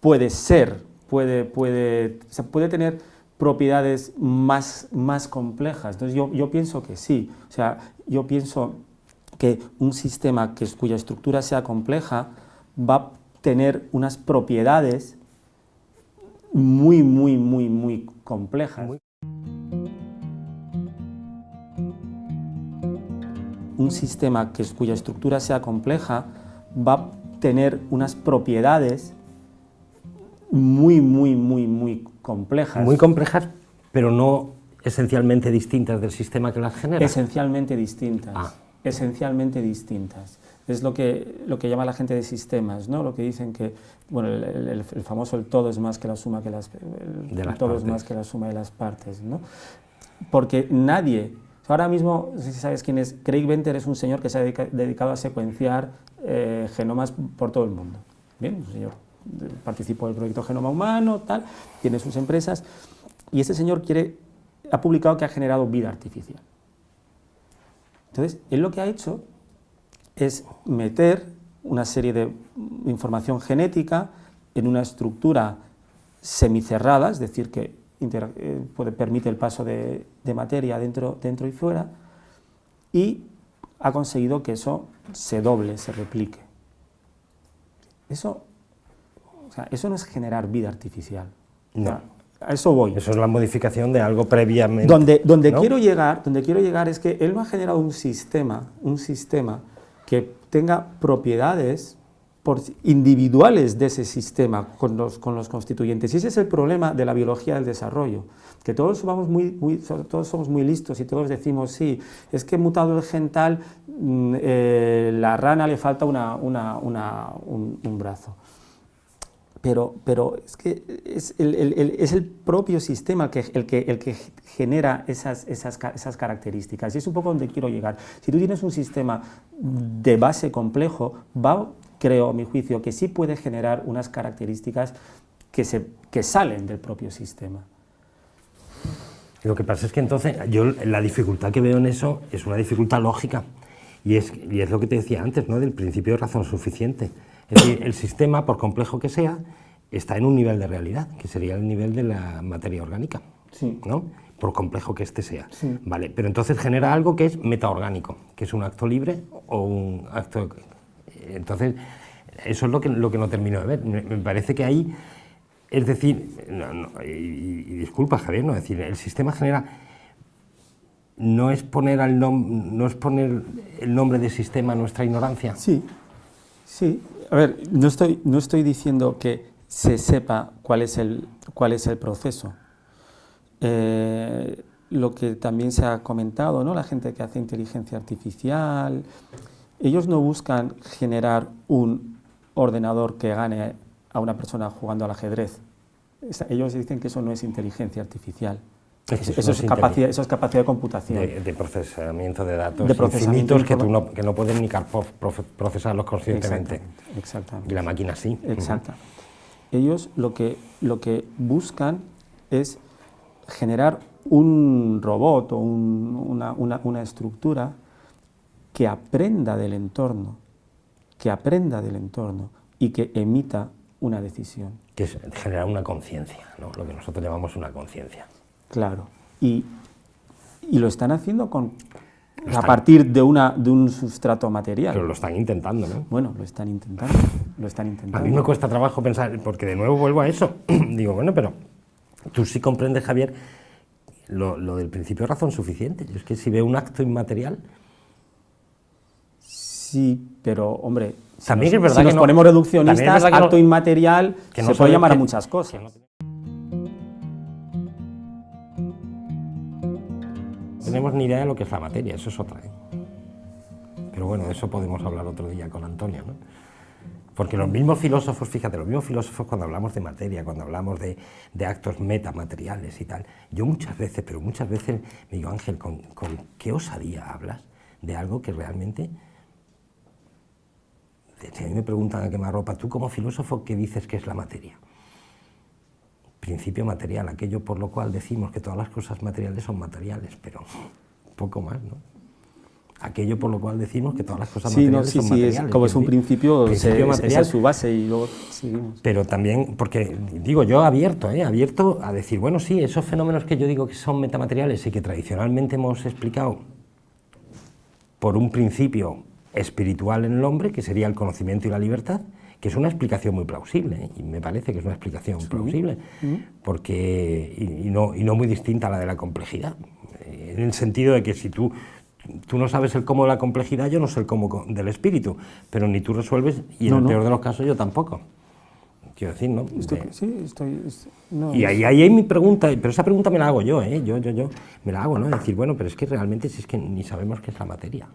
puede ser, puede, puede, puede tener propiedades más, más complejas. Entonces yo, yo pienso que sí, o sea, yo pienso que un sistema que, cuya estructura sea compleja va a tener unas propiedades muy, muy, muy, muy complejas. Un sistema que, cuya estructura sea compleja va a tener unas propiedades muy, muy, muy, muy complejas. Muy complejas, pero no esencialmente distintas del sistema que las genera. Esencialmente distintas. Ah. Esencialmente distintas es lo que, lo que llama la gente de sistemas, ¿no? lo que dicen que bueno, el, famoso el todo es más que la suma que las, todo es más que la suma de las partes. ¿no? Porque nadie, ahora mismo, si sabes quién es, Craig Venter es un señor que se ha dedicado a secuenciar eh, genomas por todo el mundo. Bien, un señor participó del proyecto Genoma Humano, tal, tiene sus empresas, y este señor quiere, ha publicado que ha generado vida artificial. Entonces, él lo que ha hecho es meter una serie de información genética en una estructura semicerrada, es decir, que eh, permite el paso de, materia dentro, dentro y fuera, y ha conseguido que eso se doble, se replique. Eso, eso no es generar vida artificial. No. a eso voy. Eso es la modificación de algo previamente. Donde, donde, quiero llegar, donde quiero llegar es que él no ha generado un sistema, un sistema que tenga propiedades individuales de ese sistema con los, con los, constituyentes. Y ese es el problema de la biología del desarrollo, que todos somos muy, todos somos muy listos y todos decimos, sí, es que mutado el gental, mm, eh, la rana le falta una, una, un brazo pero, pero es que es el, el, es el propio sistema que, el, que, el que genera esas, esas, esas, características. Y es un poco donde quiero llegar. Si tú tienes un sistema de base complejo, va, creo, a mi juicio, que sí puede generar unas características que, se, que salen del propio sistema. Lo que pasa es que entonces yo la dificultad que veo en eso es una dificultad lógica y es, y es lo que te decía antes, ¿no? del principio de razón suficiente. Es decir, el sistema, por complejo que sea, está en un nivel de realidad, que sería el nivel de la materia orgánica, ¿no? por complejo que éste sea. Vale, pero entonces genera algo que es metaorgánico, que es un acto libre o un acto... Entonces, eso es lo que, lo que no termino de ver. Me, parece que ahí, es decir, y, disculpa Javier, no, es decir, el sistema genera... No es, poner al no es poner el nombre de sistema a nuestra ignorancia. Sí, sí, a ver, no estoy, no estoy diciendo que se sepa cuál es el, cuál es el proceso. Eh, lo que también se ha comentado, ¿no? la gente que hace inteligencia artificial, ellos no buscan generar un ordenador que gane a una persona jugando al ajedrez. Ellos dicen que eso no es inteligencia artificial. Eso, es capacidad, eso, es capacidad, de computación. De, procesamiento de datos de infinitos que, tú no, que no puedes ni procesarlos conscientemente. Exactamente, Y la máquina sí. Exacto. Ellos lo que, lo que buscan es generar un robot o una, una, una estructura que aprenda del entorno, que aprenda del entorno y que emita una decisión. Que es generar una conciencia, ¿no? lo que nosotros llamamos una conciencia. Claro, y, y, lo están haciendo con, a partir de, una, de un sustrato material. Pero lo están intentando, ¿no? Bueno, lo están intentando, lo están intentando. A mí me cuesta trabajo pensar, porque de nuevo vuelvo a eso, *clears throat* digo, bueno, pero tú sí comprendes, Javier, lo, lo del principio de razón suficiente. Yo es que si veo un acto inmaterial... Sí, pero, hombre, también es verdad si nos ponemos reduccionistas, acto inmaterial, que no se puede llamar a muchas cosas. Tenemos ni idea de lo que es la materia, eso es otra. ¿eh? Pero bueno, de eso podemos hablar otro día con Antonio. ¿no? Porque los mismos filósofos, fíjate, los mismos filósofos cuando hablamos de materia, cuando hablamos de, de actos metamateriales y tal, yo muchas veces, pero muchas veces me digo, Ángel, ¿con, con qué osadía hablas de algo que realmente si a mí me preguntan a quemarropa, tú como filósofo, ¿qué dices que es la materia? Principio material, aquello por lo cual decimos que todas las cosas materiales son materiales, pero poco más, ¿no? Aquello por lo cual decimos que todas las cosas materiales son materiales. Sí, como es un principio, principio esa es su base y luego seguimos. Pero también, porque digo, yo abierto, ¿eh? abierto a decir, bueno, sí, esos fenómenos que yo digo que son metamateriales y que tradicionalmente hemos explicado por un principio espiritual en el hombre, que sería el conocimiento y la libertad, que es una explicación muy plausible, ¿eh? y me parece que es una explicación plausible, porque, y, no, y no muy distinta a la de la complejidad, eh, en el sentido de que si tú, tú no sabes el cómo de la complejidad, yo no sé el cómo del espíritu, pero ni tú resuelves, y en el peor de los casos yo tampoco. Quiero decir, ¿no? sí, estoy... y ahí, ahí hay mi pregunta, pero esa pregunta me la hago yo, ¿eh? Yo, yo, yo, me la hago, ¿no? Decir, bueno, pero es que realmente si es que ni sabemos qué es la materia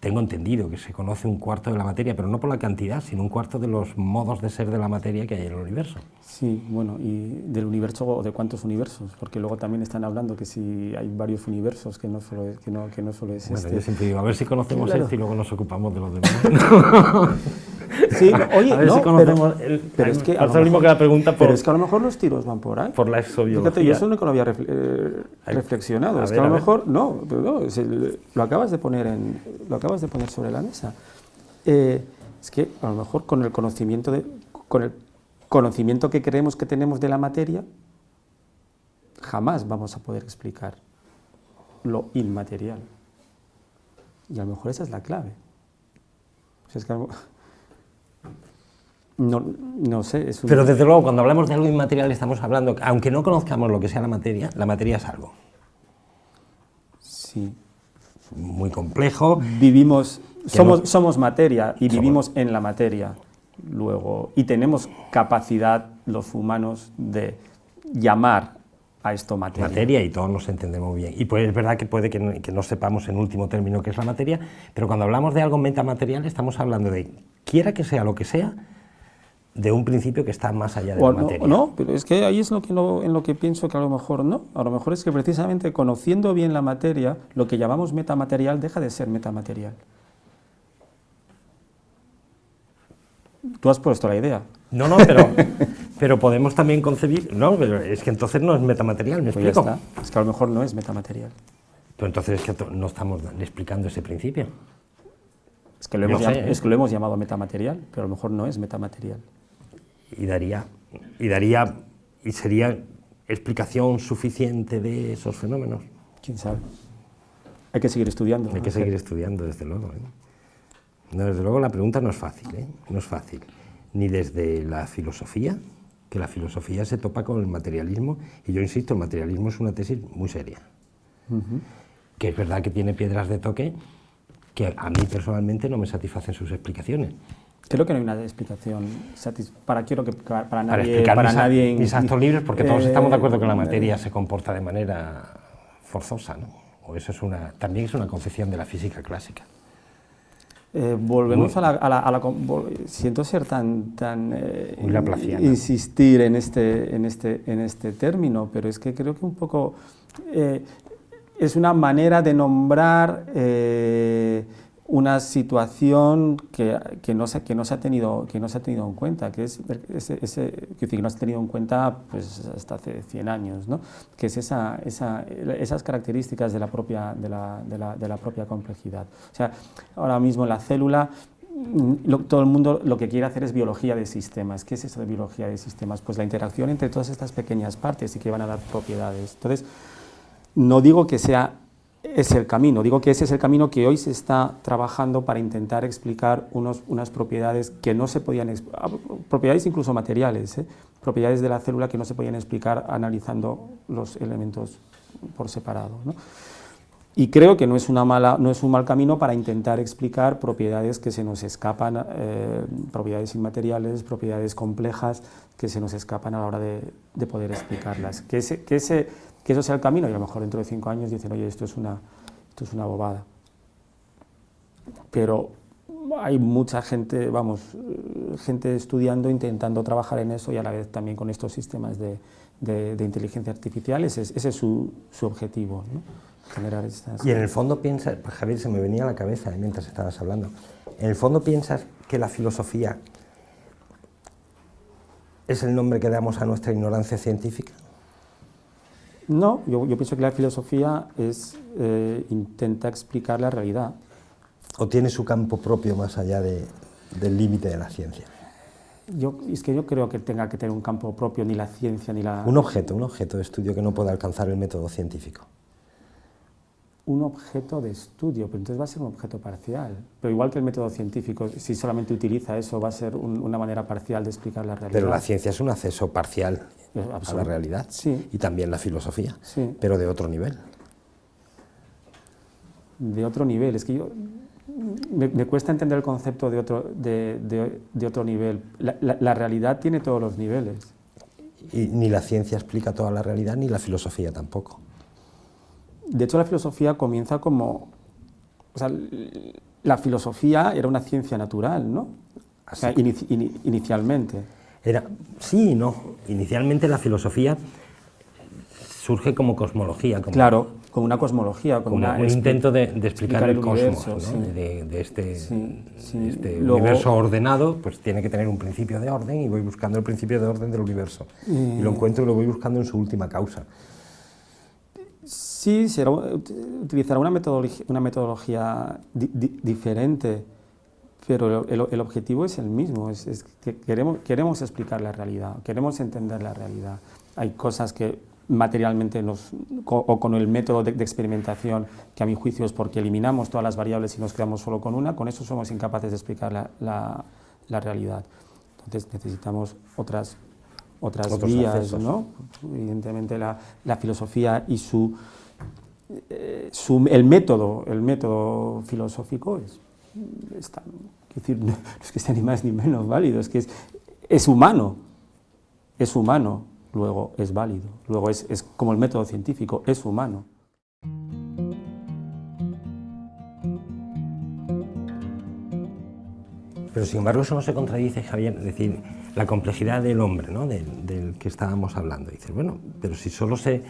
tengo entendido que se conoce un cuarto de la materia, pero no por la cantidad, sino un cuarto de los modos de ser de la materia que hay en el universo. Sí, bueno, y del universo o de cuántos universos, porque luego también están hablando que si hay varios universos, que no solo es, que no, que no solo es bueno, este. yo siempre digo, a ver si conocemos esto y luego nos ocupamos de los demás. *laughs* sí, oye, a ver no, si conocemos pero, el, pero es que a lo que la pregunta por... Pero es que a lo mejor los tiros van por ahí. Por la exobiología. Fíjate, yo eso nunca lo había eh, reflexionado. es que a, lo mejor, no, pero no lo acabas de poner en, lo acabas de poner sobre la mesa. Eh, es que a lo mejor con el conocimiento de, con el conocimiento que creemos que tenemos de la materia, jamás vamos a poder explicar lo inmaterial. Y a lo mejor esa es la clave. No, no, sé. Es Pero desde luego, cuando hablamos de algo inmaterial, estamos hablando, aunque no conozcamos lo que sea la materia, la materia es algo. Sí. Muy complejo. Vivimos, somos, somos materia y vivimos en la materia. Luego, y tenemos capacidad los humanos de llamar a esto materia. Materia y todos nos entendemos bien. Y pues es verdad que puede que no, sepamos en último término qué es la materia, pero cuando hablamos de algo metamaterial estamos hablando de, quiera que sea lo que sea, de un principio que está más allá de la materia. No, pero es que ahí es lo que en lo que pienso que a lo mejor no. A lo mejor es que precisamente conociendo bien la materia, lo que llamamos metamaterial deja de ser metamaterial. Tú has puesto la idea. No, no, pero, *laughs* pero podemos también concebir... No, pero es que entonces no es metamaterial, ¿me pues explico? Es que a lo mejor no es metamaterial. Pero entonces es que no estamos explicando ese principio. Es que, lo hemos, llamado, ¿eh? es que lo hemos llamado metamaterial, pero a lo mejor no es metamaterial. Y daría, y daría, y sería explicación suficiente de esos fenómenos. ¿Quién sabe? Hay que seguir estudiando. Hay que seguir estudiando, desde luego. ¿eh? No, desde luego la pregunta no es fácil, ¿eh? no es fácil. Ni desde la filosofía, que la filosofía se topa con el materialismo, y yo insisto, el materialismo es una tesis muy seria. Que es verdad que tiene piedras de toque que a mí personalmente no me satisfacen sus explicaciones. Creo que no hay una explicación para quiero que para nadie para, mis, nadie mis actos libres porque todos estamos de acuerdo que la materia se comporta de manera forzosa, ¿no? O eso es una también es una concepción de la física clásica. Eh, volvemos a, la, Siento ser tan... tan eh, insistir en este, en, este, en este término, pero es que creo que un poco... Eh, es una manera de nombrar una situación que, que, no se, que, no se ha tenido, que no se ha tenido en cuenta, que es ese, ese que no se ha tenido en cuenta pues, hasta hace 100 años, ¿no? que es esa, esa, esas características de la, propia, de, la, de, la, de la propia complejidad. O sea, ahora mismo la célula todo el mundo lo que quiere hacer es biología de sistemas. ¿Qué es eso de biología de sistemas? Pues la interacción entre todas estas pequeñas partes y que van a dar propiedades. Entonces, no digo que sea es el camino. Digo que ese es el camino que hoy se está trabajando para intentar explicar unos, unas propiedades que no se podían, ah, propiedades incluso materiales, ¿eh? propiedades de la célula que no se podían explicar analizando los elementos por separado. Y creo que no es, una mala, no es un mal camino para intentar explicar propiedades que se nos escapan, eh, propiedades inmateriales, propiedades complejas que se nos escapan a la hora de, de poder explicarlas. Que ese, que ese que eso sea el camino y a lo mejor dentro de cinco años dicen, oye, esto es una, esto es una bobada. Pero hay mucha gente, vamos, gente estudiando, intentando trabajar en eso y a la vez también con estos sistemas de, de, inteligencia artificial, ese, ese es su, su objetivo, ¿no? generar estas... Y en el fondo piensas, pues Javier, se me venía a la cabeza mientras estabas hablando, en el fondo piensas que la filosofía es el nombre que damos a nuestra ignorancia científica. No, yo, pienso que la filosofía es, eh, intenta explicar la realidad. ¿O tiene su campo propio más allá del límite de la ciencia? Yo, es que yo creo que tenga que tener un campo propio, ni la ciencia, ni la... Un objeto, un objeto de estudio que no pueda alcanzar el método científico. Un objeto de estudio, pero entonces va a ser un objeto parcial. Pero igual que el método científico, si solamente utiliza eso, va a ser una manera parcial de explicar la realidad. Pero la ciencia es un acceso parcial a la realidad sí. y también la filosofía, sí. pero de otro nivel. De otro nivel, es que yo me, cuesta entender el concepto de otro, de, de, otro nivel. La, la, realidad tiene todos los niveles. Y ni la ciencia explica toda la realidad, ni la filosofía tampoco. De hecho, la filosofía comienza como... O sea, la filosofía era una ciencia natural, ¿no? O sea, inicialmente. Era, sí y no. Inicialmente la filosofía surge como cosmología. Como, claro, como una cosmología. Como, un intento de, explicar, el, cosmos, de, este, este universo ordenado, pues tiene que tener un principio de orden y voy buscando el principio de orden del universo. Y lo encuentro y lo voy buscando en su última causa. Sí, será, utilizará una metodología, una metodología diferente pero el, objetivo es el mismo, es, que queremos, queremos explicar la realidad, queremos entender la realidad. Hay cosas que materialmente nos, o con el método de, experimentación, que a mi juicio es porque eliminamos todas las variables y nos quedamos solo con una, con eso somos incapaces de explicar la, la, realidad. Entonces necesitamos otras, otras vías, ¿no? Evidentemente la, la filosofía y su, eh, su, el, método, el método filosófico es está, decir, *laughs* no, es que sea ni más ni menos válido, es que es, es humano, es humano, luego es válido, luego es, es como el método científico, es humano. Pero sin embargo eso no se contradice, Javier, es decir, la complejidad del hombre, ¿no? del, del que estábamos hablando. Dices, bueno, pero si solo se...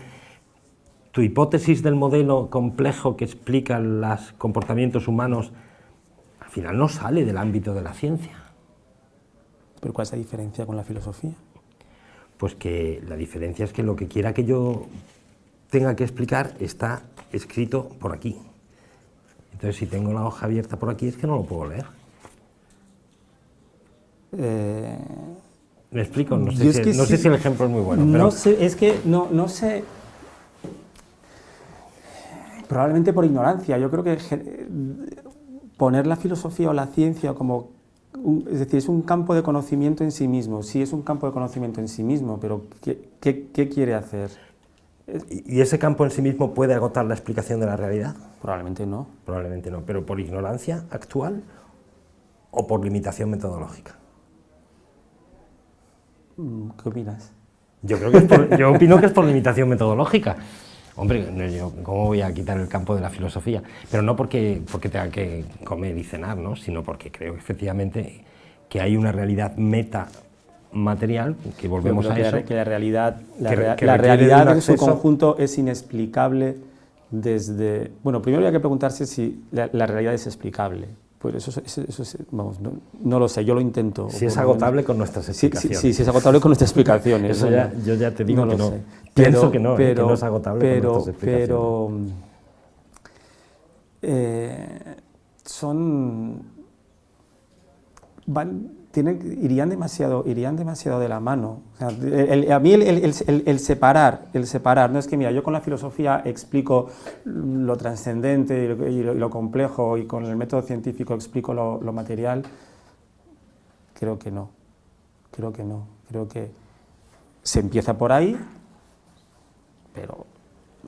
Tu hipótesis del modelo complejo que explica los comportamientos humanos al final no sale del ámbito de la ciencia. ¿Pero cuál es la diferencia con la filosofía? Pues que la diferencia es que lo que quiera que yo tenga que explicar está escrito por aquí. Entonces, si tengo la hoja abierta por aquí, es que no lo puedo leer. Eh, ¿Me explico? No, sé si, el ejemplo es muy bueno. No sé, es que no, no sé... Probablemente por ignorancia. Yo creo que poner la filosofía o la ciencia como, es decir, es un campo de conocimiento en sí mismo, sí es un campo de conocimiento en sí mismo, pero ¿qué, quiere hacer? ¿Y ese campo en sí mismo puede agotar la explicación de la realidad? Probablemente no. Probablemente no, pero ¿por ignorancia actual o por limitación metodológica? Mm, ¿Qué opinas? Yo, creo que yo opino que es por limitación metodológica. *laughs* Hombre, ¿cómo voy a quitar el campo de la filosofía? Pero no porque, porque tenga que comer y cenar, ¿no? sino porque creo efectivamente que hay una realidad meta material, que volvemos a eso. Que la realidad, la, realidad en su conjunto es inexplicable desde... Bueno, primero hay que preguntarse si la, realidad es explicable. Pues eso, eso, vamos, no, lo sé, yo lo intento. Si es agotable con nuestras explicaciones. Sí, sí, es agotable con nuestras explicaciones. eso ya, yo ya te digo que no. Pienso que no, ¿eh? que no es agotable pero, con nuestras explicaciones. Pero eh, son... Van, irían, demasiado, irían demasiado de la mano. a mí el, separar, el separar, no es que mira, yo con la filosofía explico lo trascendente y lo, complejo y con el método científico explico lo, material, creo que no, creo que no, creo que se empieza por ahí, pero...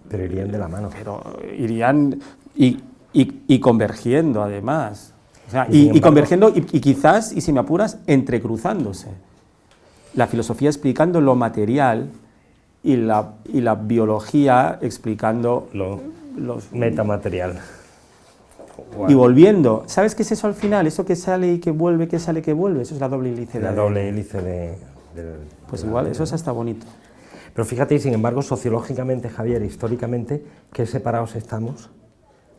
Pero irían de la mano. Pero irían y convergiendo además y, convergiendo, y, quizás, y si me apuras, entrecruzándose. La filosofía explicando lo material y la, y la biología explicando lo los, metamaterial. Y volviendo. ¿Sabes qué es eso al final? Eso que sale y que vuelve, que sale y que vuelve. Eso es la doble hélice. La doble hélice de... pues igual, eso es hasta bonito. Pero fíjate, sin embargo, sociológicamente, Javier, históricamente, qué separados estamos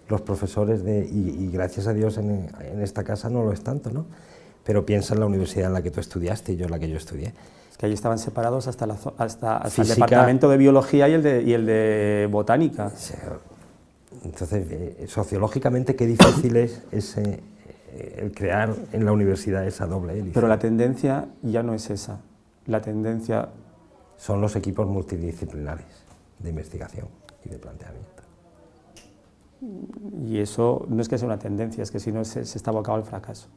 los profesores de, y, gracias a Dios en, esta casa no lo es tanto, ¿no? Pero piensa en la universidad en la que tú estudiaste y yo en la que yo estudié. Que allí estaban separados hasta, la, hasta, el departamento de biología y el de, y el de botánica. Entonces, eh, sociológicamente, qué difícil es ese, eh, el crear en la universidad esa doble hélice. Pero la tendencia ya no es esa. La tendencia... Son los equipos multidisciplinares de investigación y de planteamiento. Y eso no es que sea una tendencia, es que si no se, está abocado al fracaso.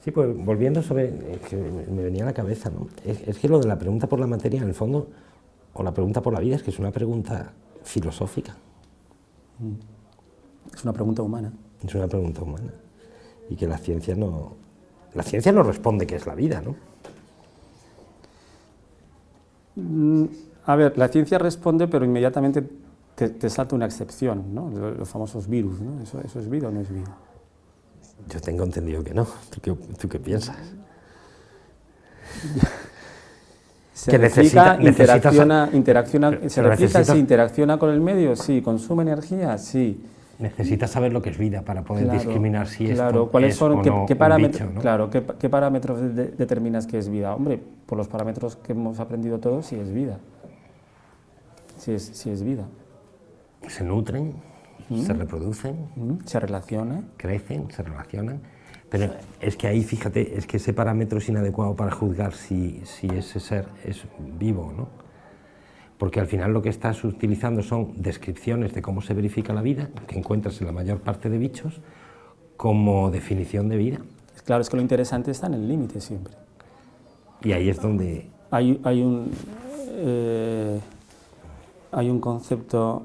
Sí, pues volviendo sobre, que me venía a la cabeza, ¿no? es, que lo de la pregunta por la materia, en el fondo, o la pregunta por la vida, es que es una pregunta filosófica. Mm. Es una pregunta humana. Es una pregunta humana. Y que la ciencia no, la ciencia no responde qué es la vida, ¿no? Mm, a ver, la ciencia responde, pero inmediatamente te, salta una excepción, ¿no? los, famosos virus, ¿no? ¿Eso, es vida o no es vida? Yo tengo entendido que no. ¿Tú qué, piensas? *laughs* ¿Se que necesita, interacciona, interacciona, ¿Se replica? Sí. ¿Interacciona con el medio? Sí. ¿Consume energía? Sí. Necesitas saber lo que es vida para poder discriminar si claro, es, ¿cuáles son, qué, parámetros, Claro, ¿qué, parámetros determinas que es vida? Hombre, por los parámetros que hemos aprendido todos, sí es vida. Sí es, sí es vida se nutren, se reproducen, se relacionan, crecen, se relacionan. Pero es que ahí, fíjate, es que ese parámetro es inadecuado para juzgar si, si ese ser es vivo o no. Porque al final lo que estás utilizando son descripciones de cómo se verifica la vida, que encuentras en la mayor parte de bichos, como definición de vida. Claro, es que lo interesante está en el límite siempre. Y ahí es donde... Hay, hay, un, eh, hay un concepto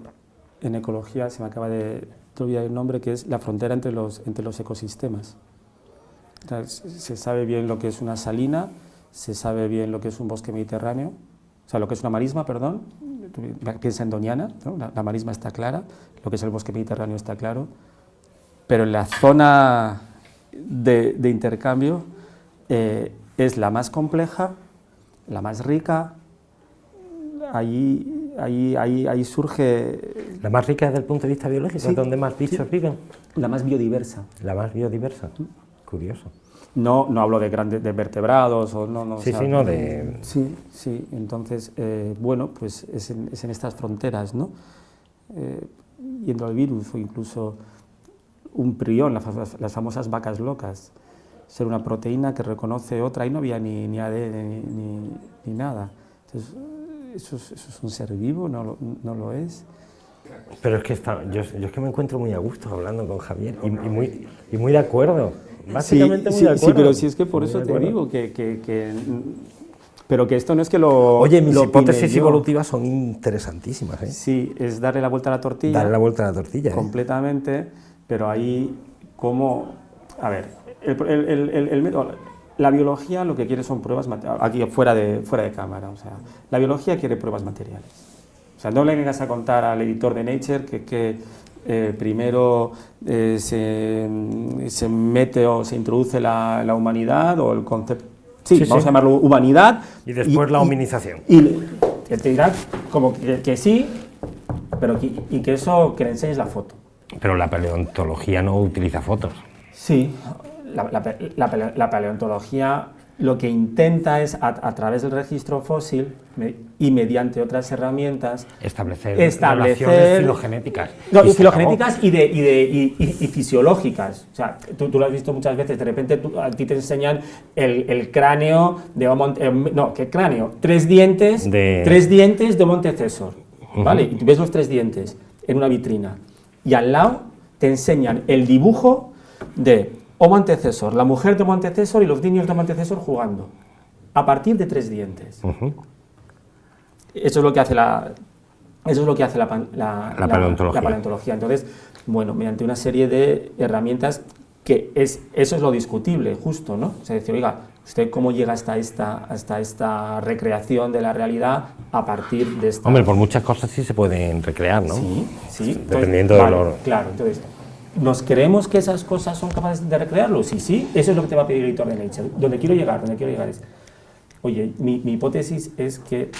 en ecología, se me acaba de olvidar el nombre, que es la frontera entre los, entre los ecosistemas. se sabe bien lo que es una salina, se sabe bien lo que es un bosque mediterráneo, o sea, lo que es una marisma, perdón, piensa en Doñana, la, marisma está clara, lo que es el bosque mediterráneo está claro, pero la zona de, intercambio eh, es la más compleja, la más rica, allí ahí, ahí, ahí surge... ¿La más rica desde el punto de vista biológico? ¿Es donde más bichos viven? La más biodiversa. La más biodiversa, curioso. No, no hablo de grandes de vertebrados o no, no sí, sí, no de... Sí, sí, entonces, eh, bueno, pues es en, es en, estas fronteras, ¿no? Eh, yendo al virus o incluso un prión, las, las, famosas vacas locas, ser una proteína que reconoce otra, y no había ni, ni ADN ni, ni, ni nada. Entonces, ¿Eso es, un ser vivo? ¿No, no lo es? Pero es que está, yo, yo, es que me encuentro muy a gusto hablando con Javier y, muy, y muy de acuerdo. Básicamente muy de acuerdo. Sí, pero si es que por eso te digo que, que, que, Pero que esto no es que lo. Oye, mis hipótesis evolutivas son interesantísimas. ¿eh? Sí, es darle la vuelta a la tortilla. Darle la vuelta a la tortilla. ¿eh? Completamente, pero ahí, como. A ver, el, el, el, el la biología lo que quiere son pruebas aquí fuera de, fuera de cámara. O sea, la biología quiere pruebas materiales. O sea, no le vengas a contar al editor de Nature que, que eh, primero eh, se, se, mete o se introduce la, la humanidad o el concepto... Sí, vamos a llamarlo humanidad. Y después la hominización. Y, te dirá como que, sí, pero y que eso, que le enseñes la foto. Pero la paleontología no utiliza fotos. Sí, la, la paleontología lo que intenta es, a, través del registro fósil y mediante otras herramientas, establecer, establecer filogenéticas. No, y filogenéticas y, de, y, de, y, fisiológicas. O sea, tú, lo has visto muchas veces, de repente a ti te enseñan el, el cráneo de Homo... Eh, no, ¿qué cráneo? Tres dientes de, tres dientes de Montecesor, ¿vale? Y tú ves los tres dientes en una vitrina. Y al lado te enseñan el dibujo de Homo antecesor, la mujer de Homo antecesor y los niños de Homo antecesor jugando, a partir de tres dientes. Eso es lo que hace la, eso es lo que hace la, paleontología. Entonces, bueno, mediante una serie de herramientas que es, eso es lo discutible, justo, ¿no? O sea, decir, oiga, ¿usted cómo llega hasta esta, hasta esta recreación de la realidad a partir de esta... Hombre, por muchas cosas sí se pueden recrear, ¿no? Sí, sí. Dependiendo de lo... Claro, entonces, ¿Nos creemos que esas cosas son capaces de recrearlo? Sí, sí, eso es lo que te va a pedir el editor de Nature. Donde quiero llegar, donde quiero llegar es, oye, mi, hipótesis es que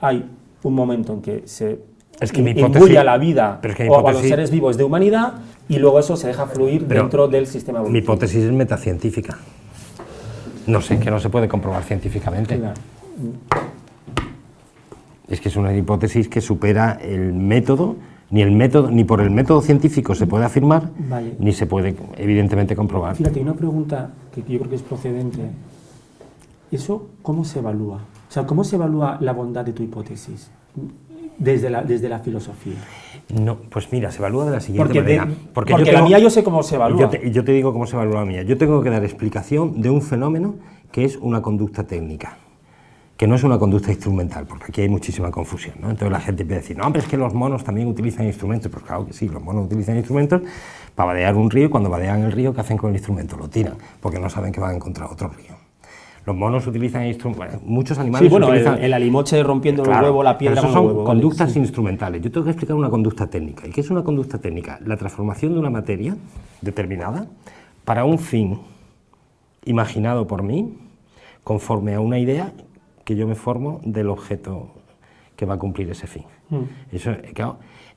hay un momento en que se es que mi hipótesis, a la vida o a los seres vivos de humanidad y luego eso se deja fluir dentro del sistema evolutivo. Mi hipótesis es metacientífica. No sé, que no se puede comprobar científicamente. Es que es una hipótesis que supera el método ni, el método, ni por el método científico se puede afirmar, ni se puede, evidentemente, comprobar. Fíjate, una pregunta que yo creo que es procedente. ¿Eso cómo se evalúa? O sea, ¿cómo se evalúa la bondad de tu hipótesis desde la, desde la filosofía? No, pues mira, se evalúa de la siguiente manera. porque, la mía yo sé cómo se evalúa. Yo te, yo te digo cómo se evalúa la mía. Yo tengo que dar explicación de un fenómeno que es una conducta técnica que no es una conducta instrumental, porque aquí hay muchísima confusión. ¿no? Entonces la gente a decir, no, pero es que los monos también utilizan instrumentos. Pues claro que sí, los monos utilizan instrumentos para vadear un río y cuando vadean el río, ¿qué hacen con el instrumento? Lo tiran, porque no saben que van a encontrar otro río. Los monos utilizan instrumentos, muchos animales sí, bueno, utilizan... El, alimoche rompiendo el huevo, la piedra son huevo, conductas instrumentales. Yo tengo que explicar una conducta técnica. ¿Y qué es una conducta técnica? La transformación de una materia determinada para un fin imaginado por mí, conforme a una idea que yo me formo del objeto que va a cumplir ese fin. Mm. Eso,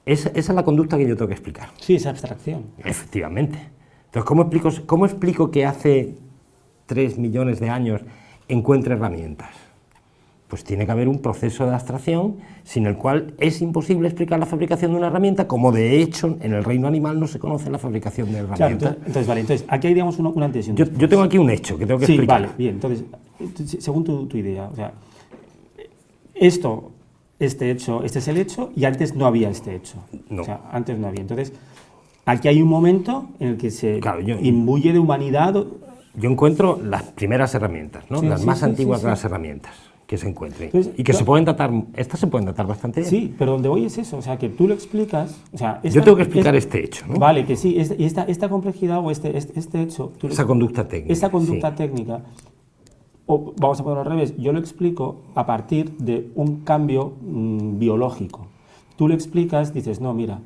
esa, es la conducta que yo tengo que explicar. Sí, esa abstracción. Efectivamente. Entonces, ¿cómo explico, cómo explico que hace tres millones de años encuentre herramientas? Pues tiene que haber un proceso de abstracción sin el cual es imposible explicar la fabricación de una herramienta, como de hecho en el reino animal no se conoce la fabricación de herramientas. entonces, vale, entonces aquí hay digamos un, antes y un yo, yo, tengo aquí un hecho que tengo que sí, explicar. vale, bien, entonces según tu, idea, o sea, esto, este hecho, este es el hecho y antes no había este hecho. O sea, antes no había. Entonces, aquí hay un momento en el que se imbuye de humanidad. Yo encuentro las primeras herramientas, ¿no? las más antiguas de las herramientas que se encuentren. y que se pueden datar, estas se pueden datar bastante bien. Sí, pero donde voy es eso, o sea, que tú lo explicas. O sea, Yo tengo que explicar este hecho, ¿no? Vale, que sí, y esta, esta complejidad o este, este, este hecho. Esa conducta técnica. Esa conducta técnica o vamos a ponerlo al revés, yo lo explico a partir de un cambio mm, biológico. Tú lo explicas, dices, no, mira,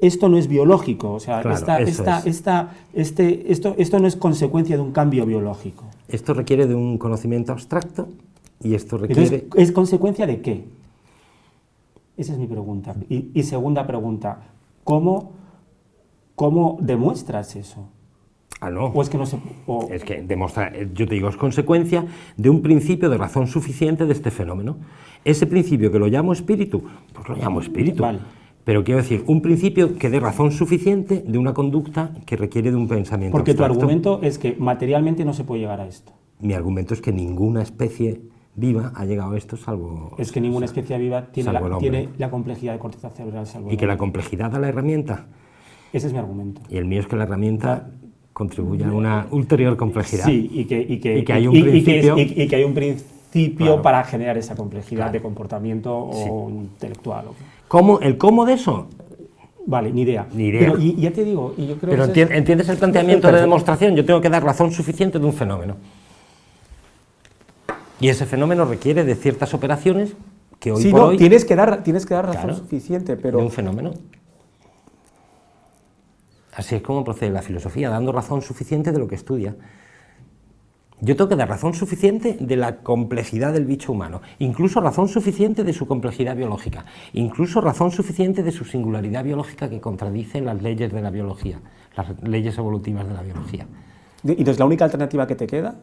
esto no es biológico, o sea, este, esto, esto no es consecuencia de un cambio biológico. Esto requiere de un conocimiento abstracto y esto requiere... ¿Es consecuencia de qué? Esa es mi pregunta. Y, segunda pregunta, ¿cómo, ¿cómo demuestras eso? Ah, no. O es que no se... Es que demostrar, eh, yo te digo, es consecuencia de un principio de razón suficiente de este fenómeno. Ese principio que lo llamo espíritu, pues lo llamo espíritu. Vale. Pero quiero decir, un principio que dé razón suficiente de una conducta que requiere de un pensamiento Porque tu argumento es que materialmente no se puede llegar a esto. Mi argumento es que ninguna especie viva ha llegado a esto salvo... Es que ninguna especie viva tiene, la, tiene la, complejidad de corteza cerebral salvo Y que la complejidad da la herramienta. Ese es mi argumento. Y el mío es que la herramienta contribuye a una ulterior complejidad. Sí, y que, y que, hay un principio... Y que, hay un principio para generar esa complejidad de comportamiento o intelectual. ¿Cómo, ¿El cómo de eso? Vale, ni idea. Ni idea. Pero y, ya te digo, y yo creo Pero entiendes el planteamiento de demostración, yo tengo que dar razón suficiente de un fenómeno. Y ese fenómeno requiere de ciertas operaciones que hoy sí, por no, hoy... tienes que dar, tienes que dar razón suficiente, pero... De un fenómeno. Así es como procede la filosofía, dando razón suficiente de lo que estudia. Yo tengo que dar razón suficiente de la complejidad del bicho humano, incluso razón suficiente de su complejidad biológica, incluso razón suficiente de su singularidad biológica que contradice las leyes de la biología, las leyes evolutivas de la biología. ¿Y entonces la única alternativa que te queda?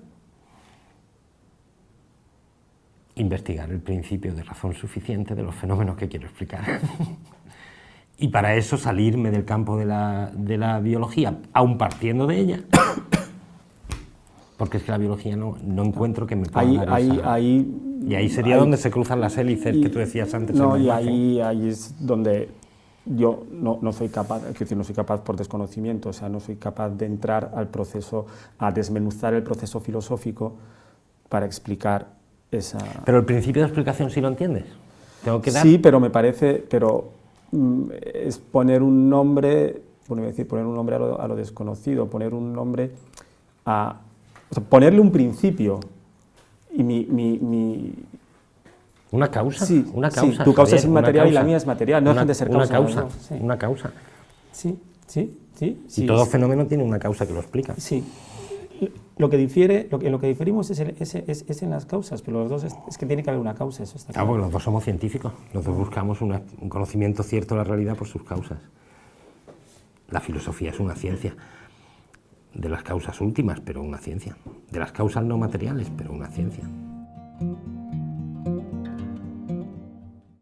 Investigar el principio de razón suficiente de los fenómenos que quiero explicar. *laughs* y para eso salirme del campo de la, de la biología, aun partiendo de ella, *coughs* porque es que la biología no, no encuentro que me pueda ahí, dar ahí, esa... ahí, Y ahí sería ahí- donde se cruzan las hélices y- que tú decías antes. No, en y ahí, ahí es donde yo no, no soy capaz, es decir, no soy capaz por desconocimiento, o sea, no soy capaz de entrar al proceso, a desmenuzar el proceso filosófico para explicar esa... Pero el principio de explicación sí lo entiendes. Tengo que dar... Sí, pero me parece, pero es poner un nombre, bueno, decir, poner un nombre a lo, a lo desconocido, poner un nombre a, o sea, ponerle un principio. Y mi, mi, mi- Una causa. Sí, una sí, causa. tu causa es Javier, inmaterial y la mía es material, no una, dejan de ser Una causa, ¿no? Sí. una causa. sí, sí, sí, Y sí, todo es- fenómeno tiene una causa que lo explica. Sí. Lo que difiere, lo que, en lo que diferimos es, el- es- es- es en las causas, pero los dos es, es que tiene que haber una causa, eso está Ah, claro. porque los dos somos científicos, los dos buscamos una- un conocimiento cierto de la realidad por sus causas. La filosofía es una ciencia de las causas últimas, pero una ciencia. De las causas no materiales, pero una ciencia.